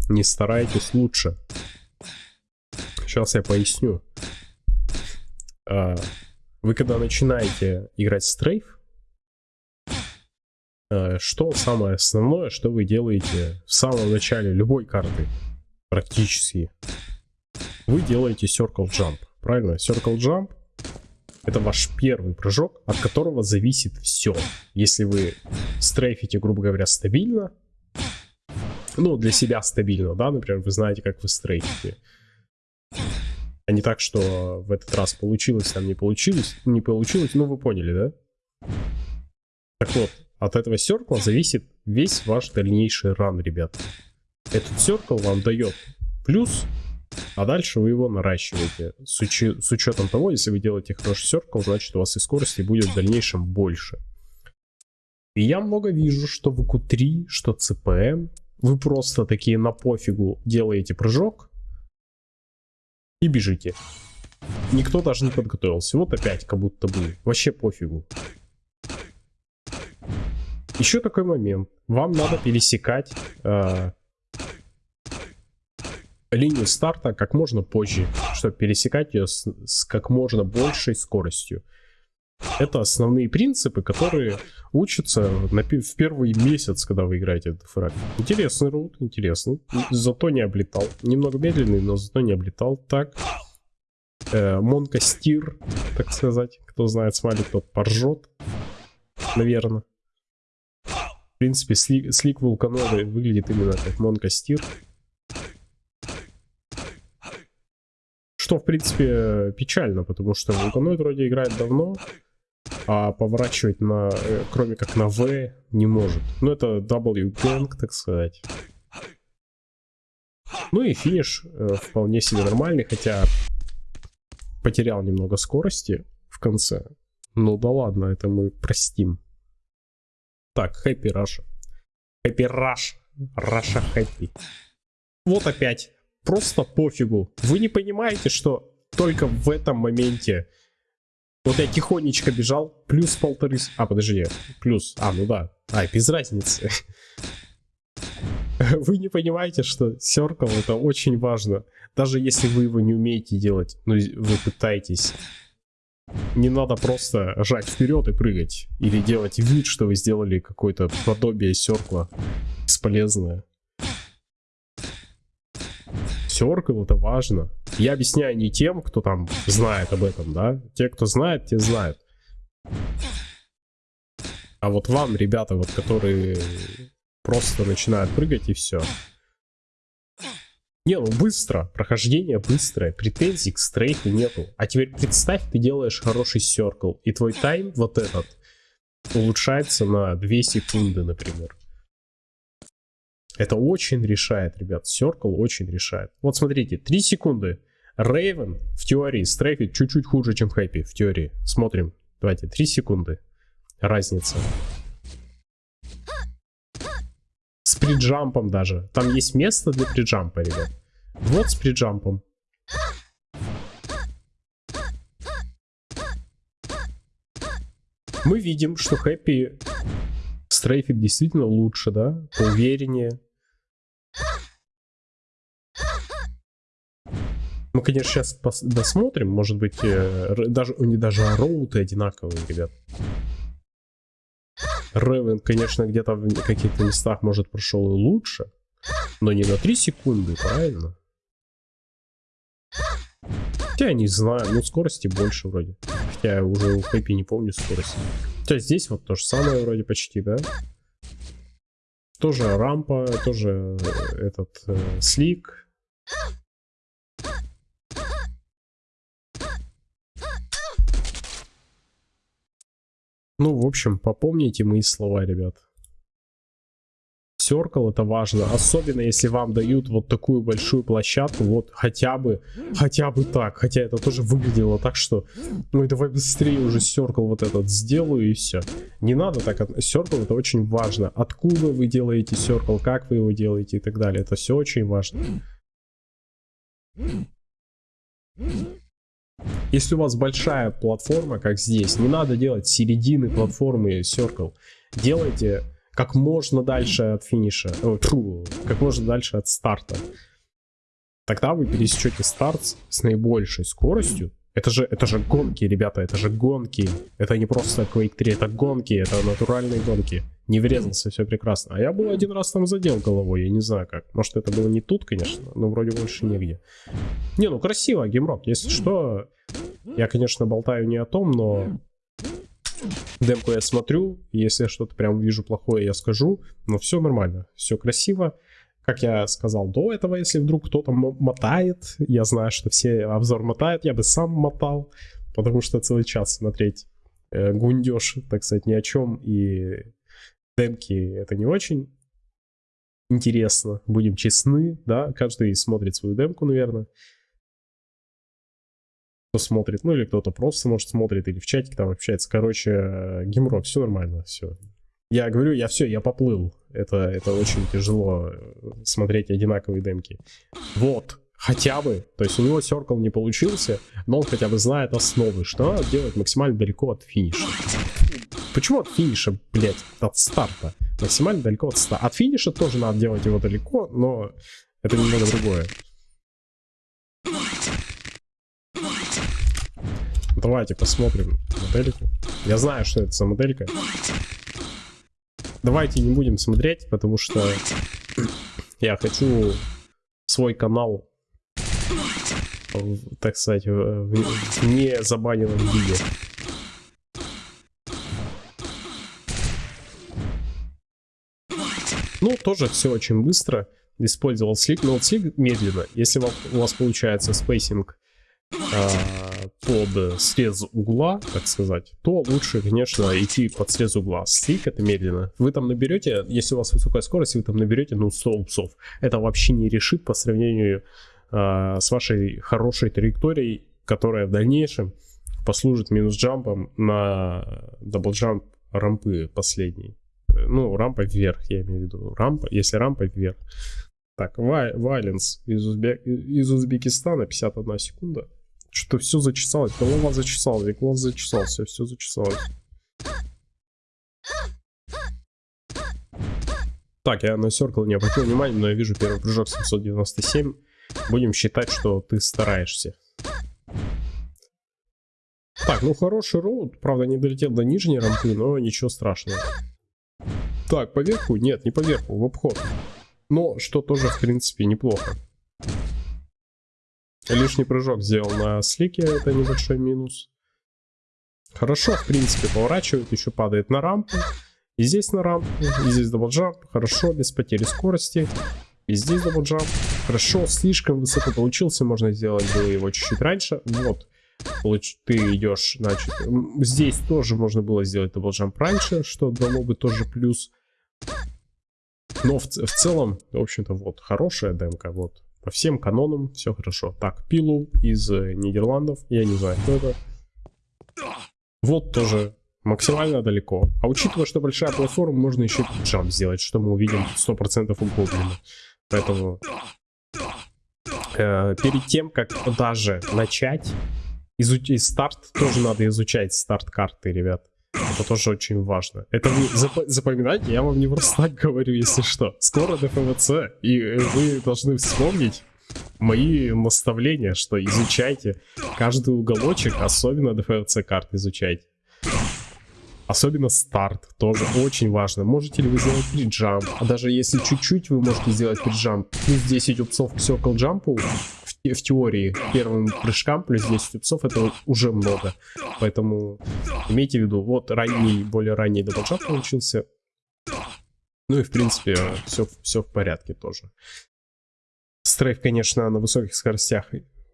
не стараетесь лучше. Сейчас я поясню. А, вы когда начинаете играть стрейф, а, что самое основное, что вы делаете в самом начале любой карты, практически, вы делаете Circle Jump, правильно? Circle Jump это ваш первый прыжок, от которого зависит все. Если вы стрейфите, грубо говоря, стабильно, ну, для себя стабильно, да, например, вы знаете, как вы стрейфите, а не так, что в этот раз получилось, там не получилось, не получилось, ну вы поняли, да? Так вот, от этого серкла зависит весь ваш дальнейший ран, ребят. Этот серкл вам дает плюс, а дальше вы его наращиваете. С, учи, с учетом того, если вы делаете хороший серкл, значит у вас и скорости будет в дальнейшем больше. И я много вижу, что в q 3 что CPM, вы просто такие на пофигу делаете прыжок, и бежите. Никто даже не подготовился. Вот опять как будто бы. Вообще пофигу. Еще такой момент. Вам надо пересекать э, линию старта как можно позже, чтобы пересекать ее с, с как можно большей скоростью. Это основные принципы, которые учатся на, в первый месяц, когда вы играете в фраг. Интересный роут, интересный. Зато не облетал. Немного медленный, но зато не облетал. Так. Э, Монка Стир, так сказать. Кто знает смайлик, тот поржет. Наверное. В принципе, слик, слик вулканоида выглядит именно как Монка Стир. Что, в принципе, печально, потому что вулканоид вроде играет давно а поворачивать на, э, кроме как на V, не может. Ну, это W gang, так сказать. Ну и финиш э, вполне себе нормальный, хотя потерял немного скорости в конце. Ну да ладно, это мы простим. Так, Happy Russia. Happy Rush. Russia Happy. Вот опять. Просто пофигу. Вы не понимаете, что только в этом моменте вот я тихонечко бежал, плюс полторы... А, подожди, плюс... А, ну да. А, без разницы. Вы не понимаете, что Circle это очень важно. Даже если вы его не умеете делать, но вы пытаетесь. Не надо просто жать вперед и прыгать. Или делать вид, что вы сделали какое-то подобие серкла бесполезное. Circle это важно. Я объясняю не тем, кто там знает об этом, да. Те, кто знает, те знают. А вот вам, ребята, вот которые просто начинают прыгать и все. Не, ну быстро, прохождение быстрое, претензий к стрейфу нету. А теперь представь, ты делаешь хороший серкл, и твой тайм вот этот улучшается на 2 секунды, например. Это очень решает, ребят. Circle очень решает. Вот смотрите, 3 секунды. Рейвен в теории стрейфит чуть-чуть хуже, чем Хэппи в теории. Смотрим. Давайте, 3 секунды. Разница. С приджампом даже. Там есть место для приджампа, ребят. Вот с приджампом. Мы видим, что Хэппи стрейфит действительно лучше, да? Увереннее. Мы, конечно, сейчас досмотрим, может быть, э, даже, них даже роуты одинаковые, ребят. Ревен, конечно, где-то в каких-то местах, может, прошел и лучше, но не на 3 секунды, правильно? Хотя я не знаю, ну скорости больше вроде. Хотя я уже у Хэппи не помню скорости. Хотя здесь вот то же самое вроде почти, да? Тоже рампа, тоже э, этот э, слик. Ну, в общем, попомните мои слова, ребят. Circle это важно, особенно если вам дают вот такую большую площадку, вот хотя бы, хотя бы так, хотя это тоже выглядело так, что, ну давай быстрее уже Circle вот этот сделаю и все. Не надо так, Circle это очень важно, откуда вы делаете Circle, как вы его делаете и так далее, это все очень важно. Если у вас большая платформа, как здесь, не надо делать середины платформы Circle. Делайте как можно дальше от финиша, о, фу, как можно дальше от старта. Тогда вы пересечете старт с наибольшей скоростью. Это же, это же гонки, ребята, это же гонки. Это не просто Quake 3, это гонки, это натуральные гонки. Не врезался, все прекрасно. А я был один раз там задел головой, я не знаю как. Может это было не тут, конечно, но вроде больше нигде. Не, ну красиво, геймрок. Если что, я, конечно, болтаю не о том, но демку я смотрю, если я что-то прям вижу плохое, я скажу, но все нормально, все красиво. Как я сказал до этого, если вдруг кто-то мотает, я знаю, что все обзор мотают, я бы сам мотал, потому что целый час смотреть э, гундеж, так сказать, ни о чем, и демки это не очень интересно, будем честны, да, каждый смотрит свою демку, наверное кто смотрит, ну или кто-то просто, может, смотрит, или в чатике там общается. Короче, геморрой, все нормально, все. Я говорю, я все, я поплыл. Это, это очень тяжело э, смотреть одинаковые демки. Вот, хотя бы, то есть у него Circle не получился, но он хотя бы знает основы, что надо делать максимально далеко от финиша. Почему от финиша, блять, от старта? Максимально далеко от старта. От финиша тоже надо делать его далеко, но это немного другое. Давайте посмотрим модельку. Я знаю, что это за моделька. Давайте не будем смотреть, потому что я хочу свой канал, так сказать, в не забаненном виде. Ну, тоже все очень быстро. Использовал slick, но slick медленно. Если у вас получается spacing а, под срез угла, так сказать, то лучше, конечно, идти под срез угла. Slick это медленно. Вы там наберете, если у вас высокая скорость, вы там наберете, ну, 100 упсов. Это вообще не решит по сравнению э, с вашей хорошей траекторией, которая в дальнейшем послужит минус-джампом на дабл-джамп рампы последней. Ну, рампа вверх, я имею в виду. Рампа, если рампа вверх. Так, Вайленс из, Узбе... из Узбекистана, 51 секунда. Что-то все зачесалось, голова зачесалась, глаз зачесался, все зачесалось. Так, я на Circle не обратил внимания, но я вижу первый прыжок 797. Будем считать, что ты стараешься. Так, ну хороший route. Правда, не долетел до нижней рампы, но ничего страшного. Так, поверху? Нет, не поверху, в обход. Но что тоже, в принципе, неплохо. Лишний прыжок сделал на слике, это небольшой минус. Хорошо, в принципе, поворачивает, еще падает на рампу. И здесь на рампу, и здесь double jump. Хорошо, без потери скорости. И здесь double jump. Хорошо, слишком высоко получился, можно сделать было его чуть-чуть раньше. Вот, ты идешь, значит, здесь тоже можно было сделать double jump раньше, что дало бы тоже плюс. Но в, в целом, в общем-то, вот, хорошая демка, вот. По всем канонам все хорошо. Так, Пилу из э, Нидерландов, я не знаю, кто это. Вот тоже максимально далеко. А учитывая, что большая платформа, можно еще jump сделать, что мы увидим 100% у Гоблина. Поэтому э, перед тем, как даже начать, изучить старт, тоже надо изучать старт карты, ребят. Это тоже очень важно. Это вы зап запоминайте, я вам не просто так говорю, если что. Скоро ДФВЦ, и вы должны вспомнить мои наставления, что изучайте каждый уголочек, особенно ДФВЦ карт изучайте. Особенно старт, тоже очень важно. Можете ли вы сделать приджамп? А даже если чуть-чуть вы можете сделать приджамп, плюс 10 упсов к circle джампу, в, в теории первым прыжкам плюс 10 ups ов это уже много. Поэтому имейте в виду, вот ранний, более ранний double jump получился. Ну и в принципе все, все в порядке тоже. Strafe, конечно, на высоких скоростях,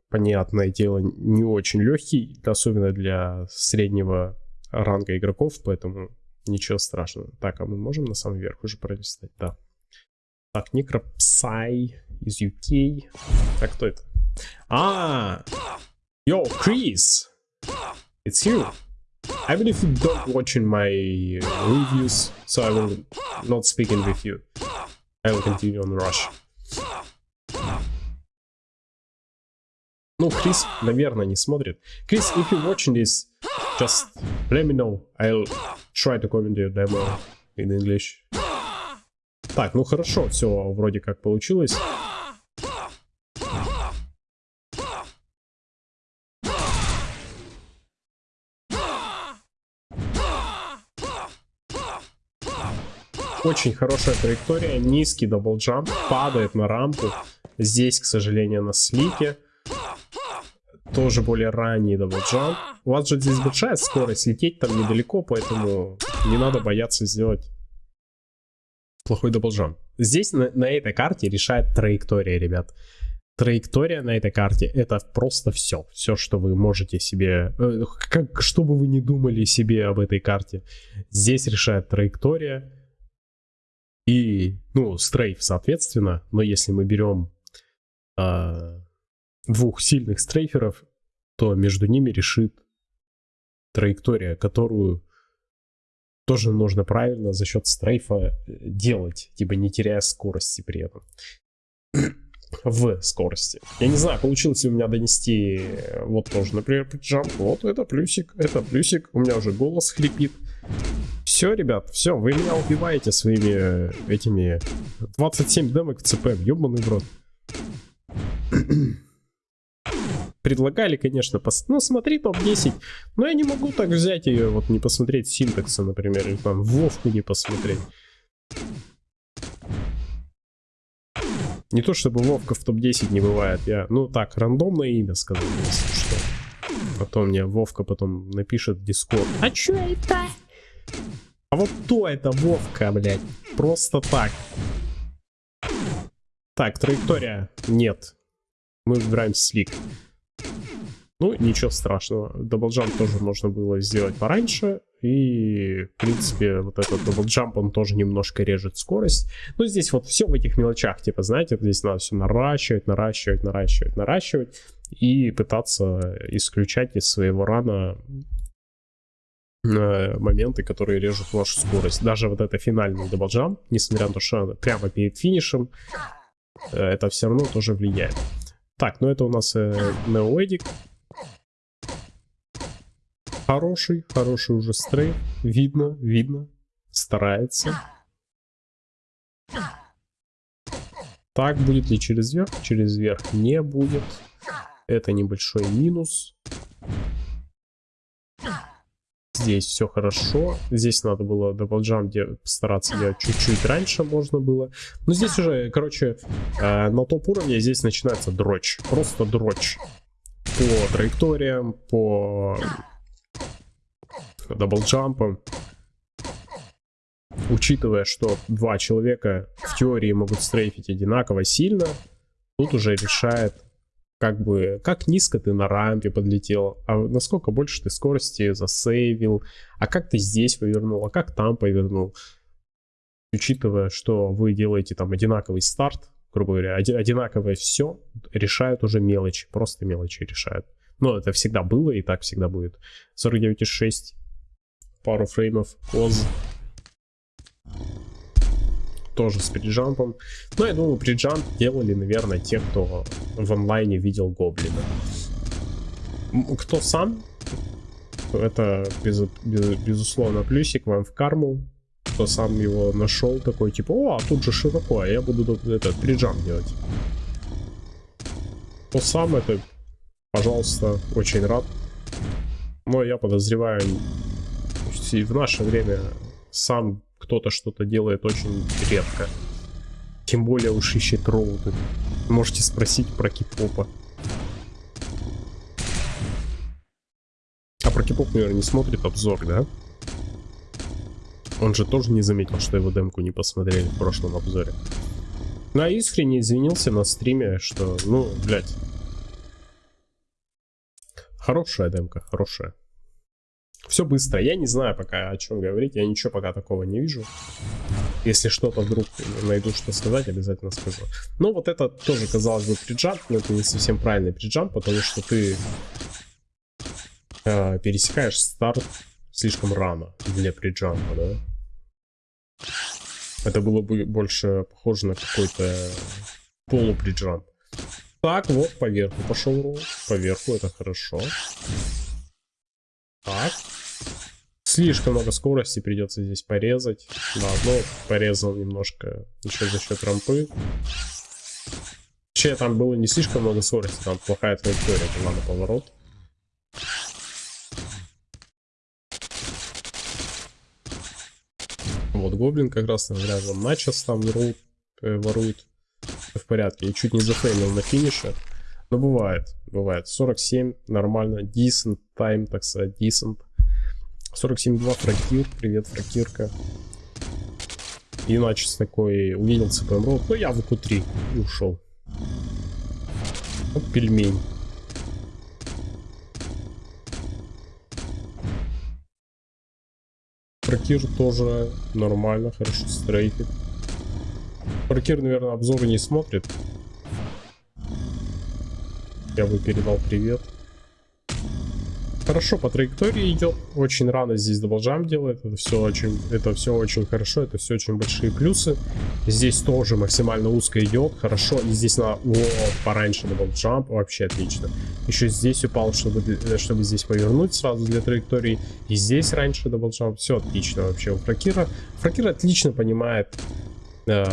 понятное дело, не очень легкий, особенно для среднего ранга игроков, поэтому ничего страшного. Так, а мы можем на самом верх уже пролистать? Да. Так, Necropsy из UK. Так, кто это? А, yo, Chris, it's you. I believe you don't watching my reviews, so I will not speaking with you. I will continue on Rush. Ну, Крис, наверное, не смотрит. Крис, if you're watching this, just let me know. I'll try to comment your demo in English. Так, ну хорошо, все вроде как получилось. Очень хорошая траектория, низкий double jump, падает на рампу. Здесь, к сожалению, на slick е тоже более ранний double jump. У вас же здесь большая скорость, лететь там недалеко, поэтому не надо бояться сделать плохой double jump. Здесь на, на этой карте решает траектория, ребят. Траектория на этой карте это просто все. Все, что вы можете себе... Э, как, что бы вы ни думали себе об этой карте. Здесь решает траектория. И, ну, strafe, соответственно. Но если мы берем э, двух сильных стрейферов, то между ними решит траектория, которую тоже нужно правильно за счет стрейфа э, делать, типа не теряя скорости при этом. в скорости. Я не знаю, получилось ли у меня донести э, вот тоже, например, джамп. Вот это плюсик, это плюсик. У меня уже голос хрипит. Все, ребят, все, вы меня убиваете своими э, этими 27 демок в ЦП, ебаный в рот предлагали, конечно, пос... ну смотри топ-10, но я не могу так взять ее, вот не посмотреть синтакса, например, или там Вовку не посмотреть. Не то чтобы Вовка в топ-10 не бывает, я, ну так, рандомное имя сказал, если что. А мне Вовка потом напишет в Дискорд. А чё это? А вот то это Вовка, блядь. Просто так. Так, траектория. Нет. Мы выбираем slick. Ну, ничего страшного. Double jump тоже можно было сделать пораньше. И, в принципе, вот этот double jump, он тоже немножко режет скорость. Но здесь вот все в этих мелочах, типа, знаете, здесь надо все наращивать, наращивать, наращивать, наращивать. и пытаться исключать из своего run а моменты, которые режут вашу скорость. Даже вот это финальный даблджам, несмотря на то, что прямо перед финишем, э, это все равно тоже влияет. Так, ну это у нас э, Неоэдик. Хороший, хороший уже стрейф. Видно, видно. Старается. Так, будет ли через верх? Через верх не будет. Это небольшой минус. Здесь все хорошо. Здесь надо было double jump стараться делать чуть-чуть раньше можно было. Но здесь уже, короче, э, на топ уровне здесь начинается дрочь. Просто дрочь. По траекториям, по double jump ам. Учитывая, что два человека в теории могут стрейфить одинаково сильно, тут уже решает как бы, как низко ты на рампе подлетел, а насколько больше ты скорости засейвил, а как ты здесь повернул, а как там повернул. Учитывая, что вы делаете там одинаковый старт, грубо говоря, одинаковое все, решают уже мелочи, просто мелочи решают. Но это всегда было и так всегда будет. 49,6, пару фреймов, коз тоже с приджампом. Но я думаю, приджамп делали, наверное, те, кто в онлайне видел Гоблина. Кто сам, это без, без, безусловно плюсик вам в карму. Кто сам его нашел, такой типа, о, а тут же широко, а я буду этот приджамп делать. Кто сам это, пожалуйста, очень рад. Но я подозреваю, в наше время сам кто-то что-то делает очень редко. Тем более уж ищет роуты. Можете спросить про кипопа. А про кипоп, наверное, не смотрит обзор, да? Он же тоже не заметил, что его демку не посмотрели в прошлом обзоре. Ну, а искренне извинился на стриме, что, ну, блядь. Хорошая демка, хорошая. Все быстро. Я не знаю пока о чем говорить. Я ничего пока такого не вижу. Если что-то вдруг найду что сказать, обязательно скажу. Но вот это тоже, казалось бы, приджамп, но это не совсем правильный приджамп, потому что ты э, пересекаешь старт слишком рано для приджампа, да? Это было бы больше похоже на какой-то полуприджамп. Так, вот, поверху пошел ролл. Поверху, это хорошо. Так. Слишком много скорости придется здесь порезать. Да, но порезал немножко еще за счет рампы. Вообще там было не слишком много скорости, там плохая траектория была на поворот. Вот гоблин как раз рядом начос там ворует, ворует. в порядке. И чуть не зафеймил на финише. Но бывает, бывает. 47, нормально. Decent time, так сказать, decent. 47.2 фракир, привет, фракирка. Иначе с такой увидел ЦПМ рот, ну я в q3 и ушел. Вот пельмень. Фракир тоже нормально, хорошо стрейфит. Фракир, наверное, обзоры не смотрит. Я бы передал привет. Хорошо по траектории идет. Очень рано здесь double jump делает. Это все очень, это все очень хорошо. Это все очень большие плюсы. Здесь тоже максимально узко идет. Хорошо. И здесь на... О, пораньше double jump. Вообще отлично. Еще здесь упал, чтобы, чтобы здесь повернуть сразу для траектории. И здесь раньше double jump. Все отлично вообще у Фракира. Фракир отлично понимает, э,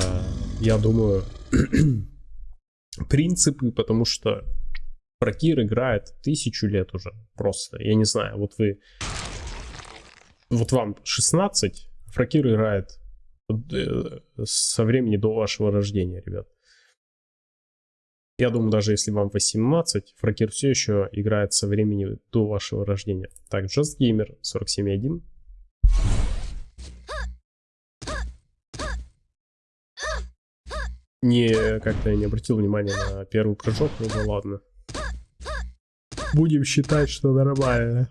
я думаю, принципы, потому что Прокир играет тысячу лет уже. Просто. Я не знаю, вот вы... Вот вам 16, Фракир играет э, со времени до вашего рождения, ребят. Я думаю, даже если вам 18, Фракир все еще играет со времени до вашего рождения. Так, Just Gamer 47.1. Не, как-то я не обратил внимания на первый прыжок, ну да ладно. Будем считать, что нормально.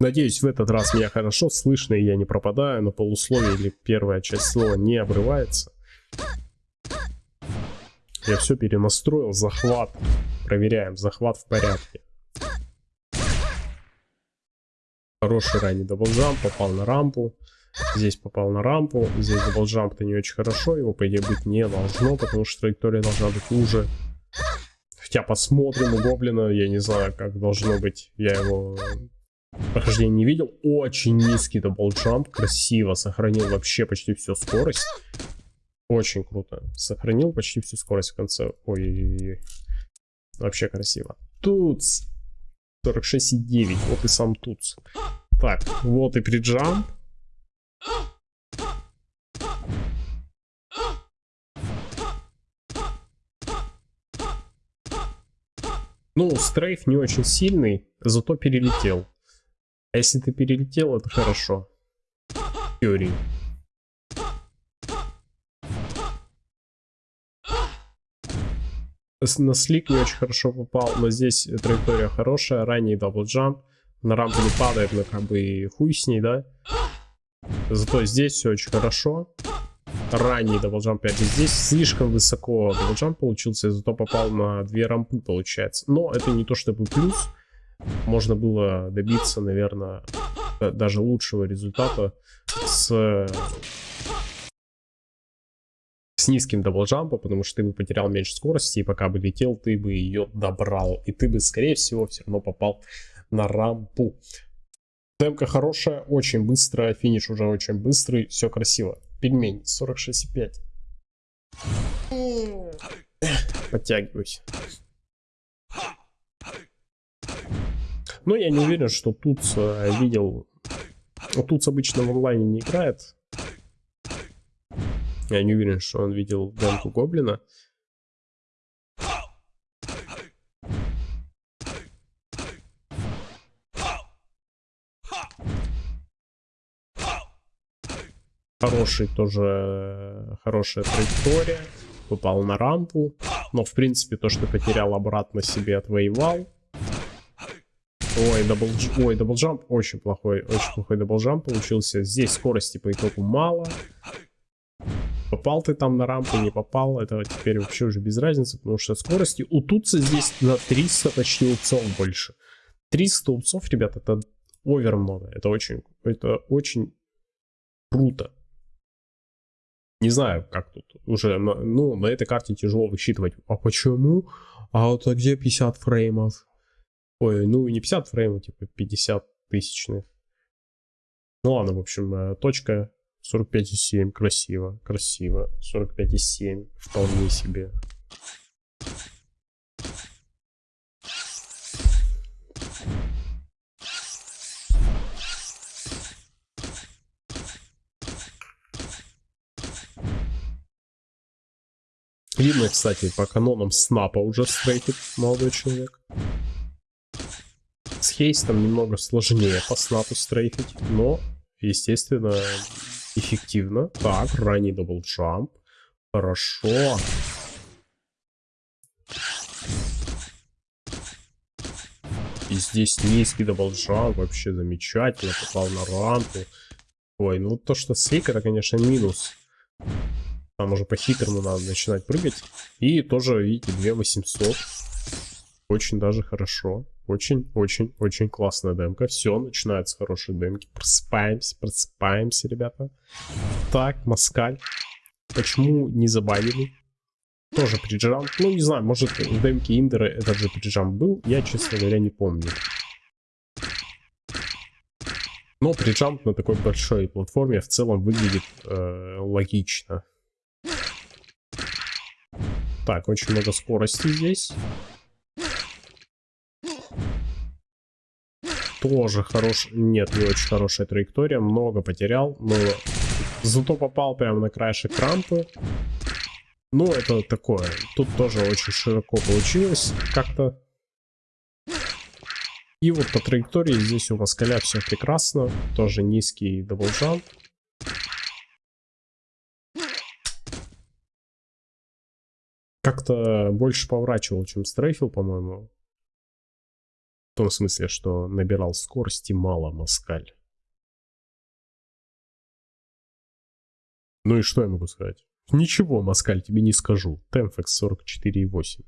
Надеюсь, в этот раз меня хорошо слышно, и я не пропадаю на полусловие, или первая часть слова не обрывается. Я все перенастроил, захват. проверяем. Захват в порядке. Хороший ранний double jump, попал на рампу. Здесь попал на рампу. Здесь double jump -то не очень хорошо. Его, по идее, быть не должно, потому что траектория должна быть уже. Хотя посмотрим у Гоблина. Я не знаю, как должно быть. Я его прохождение не видел. Очень низкий double jump. Красиво. Сохранил вообще почти всю скорость. Очень круто. Сохранил почти всю скорость в конце. Ой-ой-ой. Вообще красиво. Тут 46,9. Вот и сам тут. Так, вот и prejump. Ну, strafe не очень сильный, зато перелетел. А если ты перелетел, это хорошо. В. На slick не очень хорошо попал, но здесь траектория хорошая, ранний double jump. На рампу не падает, но как бы хуй с ней, да? Зато здесь все очень хорошо. Ранний double jump 5. Здесь слишком высоко double jump получился, зато попал на две рампы, получается. Но это не то чтобы плюс. Можно было добиться, наверное, даже лучшего результата с с низким double jump ом, потому что ты бы потерял меньше скорости, и пока бы летел, ты бы ее добрал. И ты бы, скорее всего, все равно попал на рампу. Демка хорошая, очень быстрая, финиш уже очень быстрый, все красиво. Пельмень 46,5. Подтягиваюсь. Но я не уверен, что тут э, видел... Тут обычно в онлайне не играет. Я не уверен, что он видел демку Гоблина. Хороший тоже, хорошая траектория. Попал на рампу. Но, в принципе, то, что потерял обратно себе, отвоевал. Ой, double, ой, double jump очень плохой, очень плохой double jump получился. Здесь скорости по итогу мало. Попал ты там на рампу, не попал, это теперь вообще уже без разницы, потому что скорости у Туца здесь на 300 почти ups ов больше. 300 ups ов, ребят, это овер много, это очень, это очень круто. Не знаю, как тут уже, ну, на этой карте тяжело высчитывать. А почему? А вот а где 50 фреймов? Ой, ну не 50 фреймов, типа 50 тысячных. Ну ладно, в общем, э, точка 45,7. Красиво, красиво. 45,7. Вполне себе. Видно, кстати, по канонам snap а уже стрейфит молодой человек. С haste ом немного сложнее по snap у стрейфить, но, естественно, эффективно. Так, ранний double jump. Хорошо. И здесь низкий double jump, вообще замечательно, попал на рампу. Ой, ну то, что slick, это, конечно, минус. Там уже по-хитрому надо начинать прыгать. И тоже, видите, 2800. Очень даже хорошо. Очень-очень-очень классная демка. Все, начинается хорошие демки. Просыпаемся, просыпаемся, ребята. Так, Маскаль. Почему не забанили? Тоже приджам. Ну, не знаю, может в демке Индера этот же приджам был. Я, честно говоря, не помню. Но приджамп на такой большой платформе в целом выглядит э, логично. Так, очень много скорости здесь. Тоже хорош... Нет, не очень хорошая траектория. Много потерял. Но зато попал прямо на краешек рампы. Ну, это такое. Тут тоже очень широко получилось как-то. И вот по траектории здесь у Москаля все прекрасно. Тоже низкий double jump. Как-то больше поворачивал, чем стрейфил, по-моему. В том смысле, что набирал скорости мало Москаль. Ну и что я могу сказать? Ничего, Москаль, тебе не скажу. Темфекс 44,8.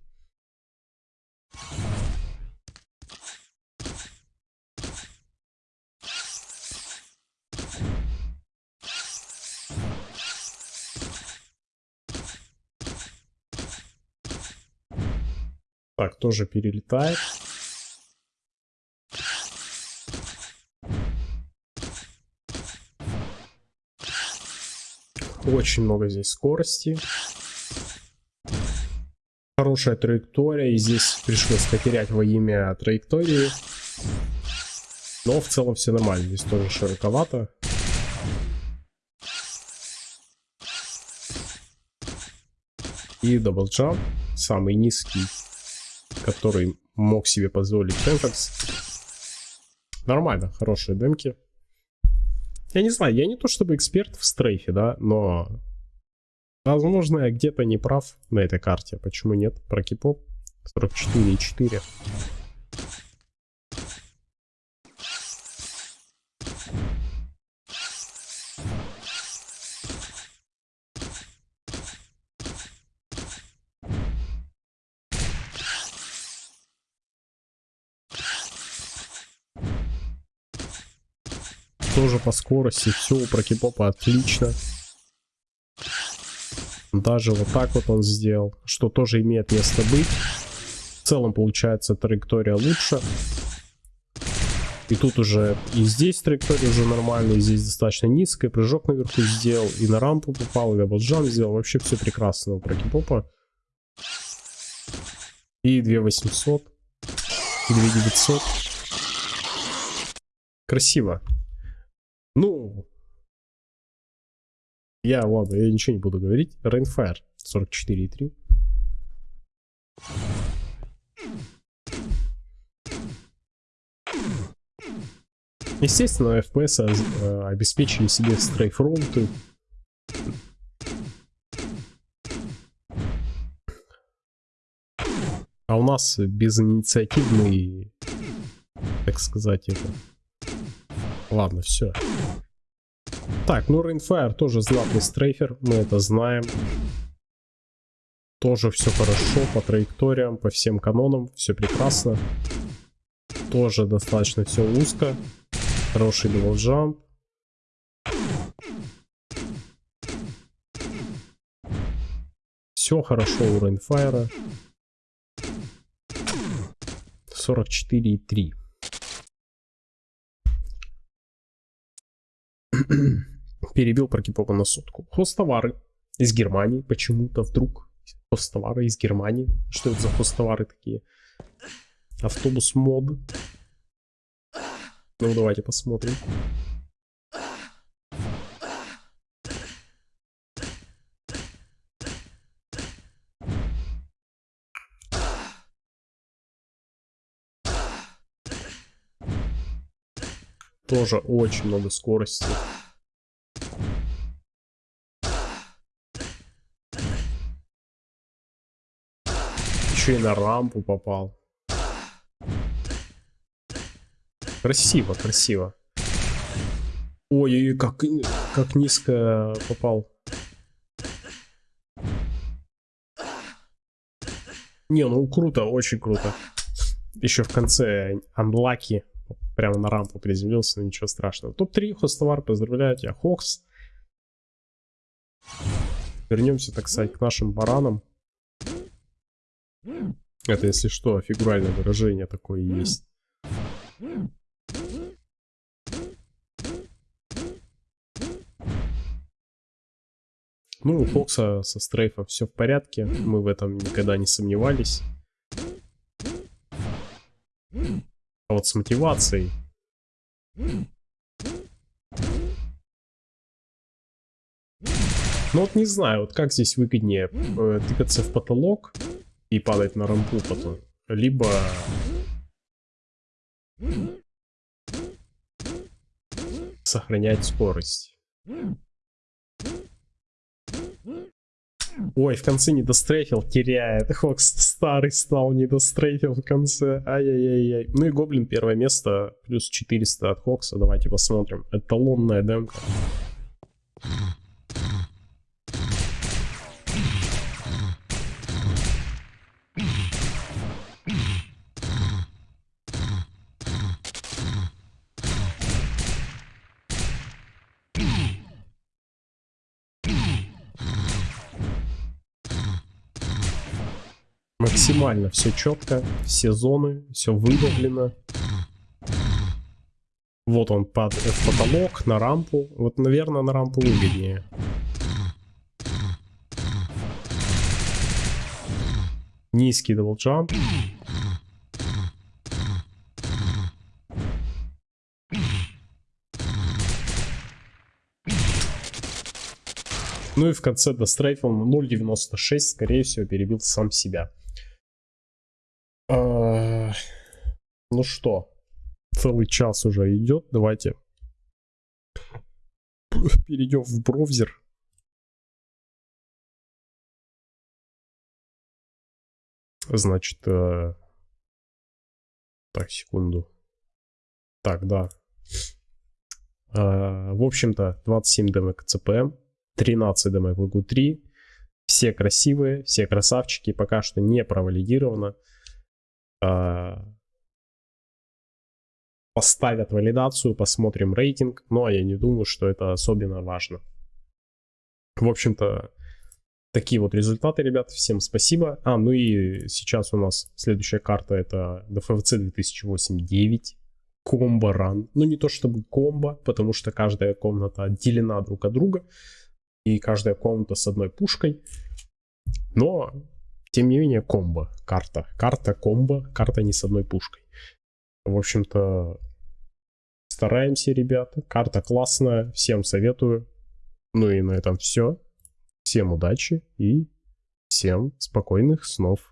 Так, тоже перелетает. Очень много здесь скорости. Хорошая траектория. И здесь пришлось потерять во имя траектории. Но в целом все нормально. Здесь тоже широковато. И double jump. Самый низкий, который мог себе позволить Фэнфакс. Нормально, хорошие демки. Я не знаю, я не то чтобы эксперт в стрейфе, да, но... Возможно, я где-то не прав на этой карте. Почему нет? Про кипоп 44,4. Тоже по скорости, все у прокипопа отлично. Даже вот так вот он сделал, что тоже имеет место быть. В целом получается траектория лучше. И тут уже и здесь траектория уже нормальная, здесь достаточно низкая. Прыжок наверху сделал, и на рампу попал, и double jump сделал. Вообще все прекрасно у прокипопа. И 2800, и 2900. Красиво. Ну, я, ладно, я ничего не буду говорить. Rainfire 44,3. Естественно, FPS э, обеспечили себе стрейфронты. А у нас безинициативный, так сказать, это Ладно, все. Так, ну Rainfire тоже знатный стрейфер, мы это знаем. Тоже все хорошо по траекториям, по всем канонам, все прекрасно. Тоже достаточно все узко. Хороший jump. Все хорошо у Rainfire. 44,3. перебил Прокипова на сотку. Хостовары из Германии почему-то вдруг. Хостовары из Германии. Что это за хостовары такие? Автобус мод. Ну, давайте посмотрим. Тоже очень много скорости. Еще и на рампу попал. Красиво, красиво. Ой, как, как низко попал. Не, ну круто, очень круто. Еще в конце анлаки прямо на рампу приземлился, но ничего страшного. Топ-3, хостовар, поздравляю тебя, Хокс. Вернемся, так сказать, к нашим баранам. Это, если что, фигуральное выражение такое есть. Ну, у Фокса со стрейфа все в порядке. Мы в этом никогда не сомневались. А вот с мотивацией... Ну вот не знаю, вот как здесь выгоднее э, тыкаться в потолок и падать на рампу потом. Либо... Сохранять скорость. Ой, в конце не дострейфил, теряет. Хокс старый стал, не дострейфил в конце. Ай-яй-яй-яй. Ну и Гоблин первое место, плюс 400 от Хокса. Давайте посмотрим. Эталонная демка. Максимально все четко, все зоны, все выдавлено. Вот он под в потолок, на рампу. Вот, наверное, на рампу выгоднее. Низкий double jump. Ну и в конце дострейфил на 0.96, скорее всего, перебил сам себя. Ну что, целый час уже идет, давайте перейдем в браузер. Значит, э... так, секунду. Так, да. Э, в общем-то, 27 демок ЦПМ. 13 дэмэк в ИГУ-3. Все красивые, все красавчики. Пока что не провалидировано. А, поставят валидацию, посмотрим рейтинг. Но я не думаю, что это особенно важно. В общем-то, такие вот результаты, ребят. Всем спасибо. А, ну и сейчас у нас следующая карта это DFVC 2008-9 комбо ран. Ну не то чтобы комбо, потому что каждая комната отделена друг от друга и каждая комната с одной пушкой. Но, тем не менее, комбо, карта. Карта комбо, карта не с одной пушкой. В общем-то, стараемся, ребята. Карта классная, всем советую. Ну и на этом все. Всем удачи и всем спокойных снов.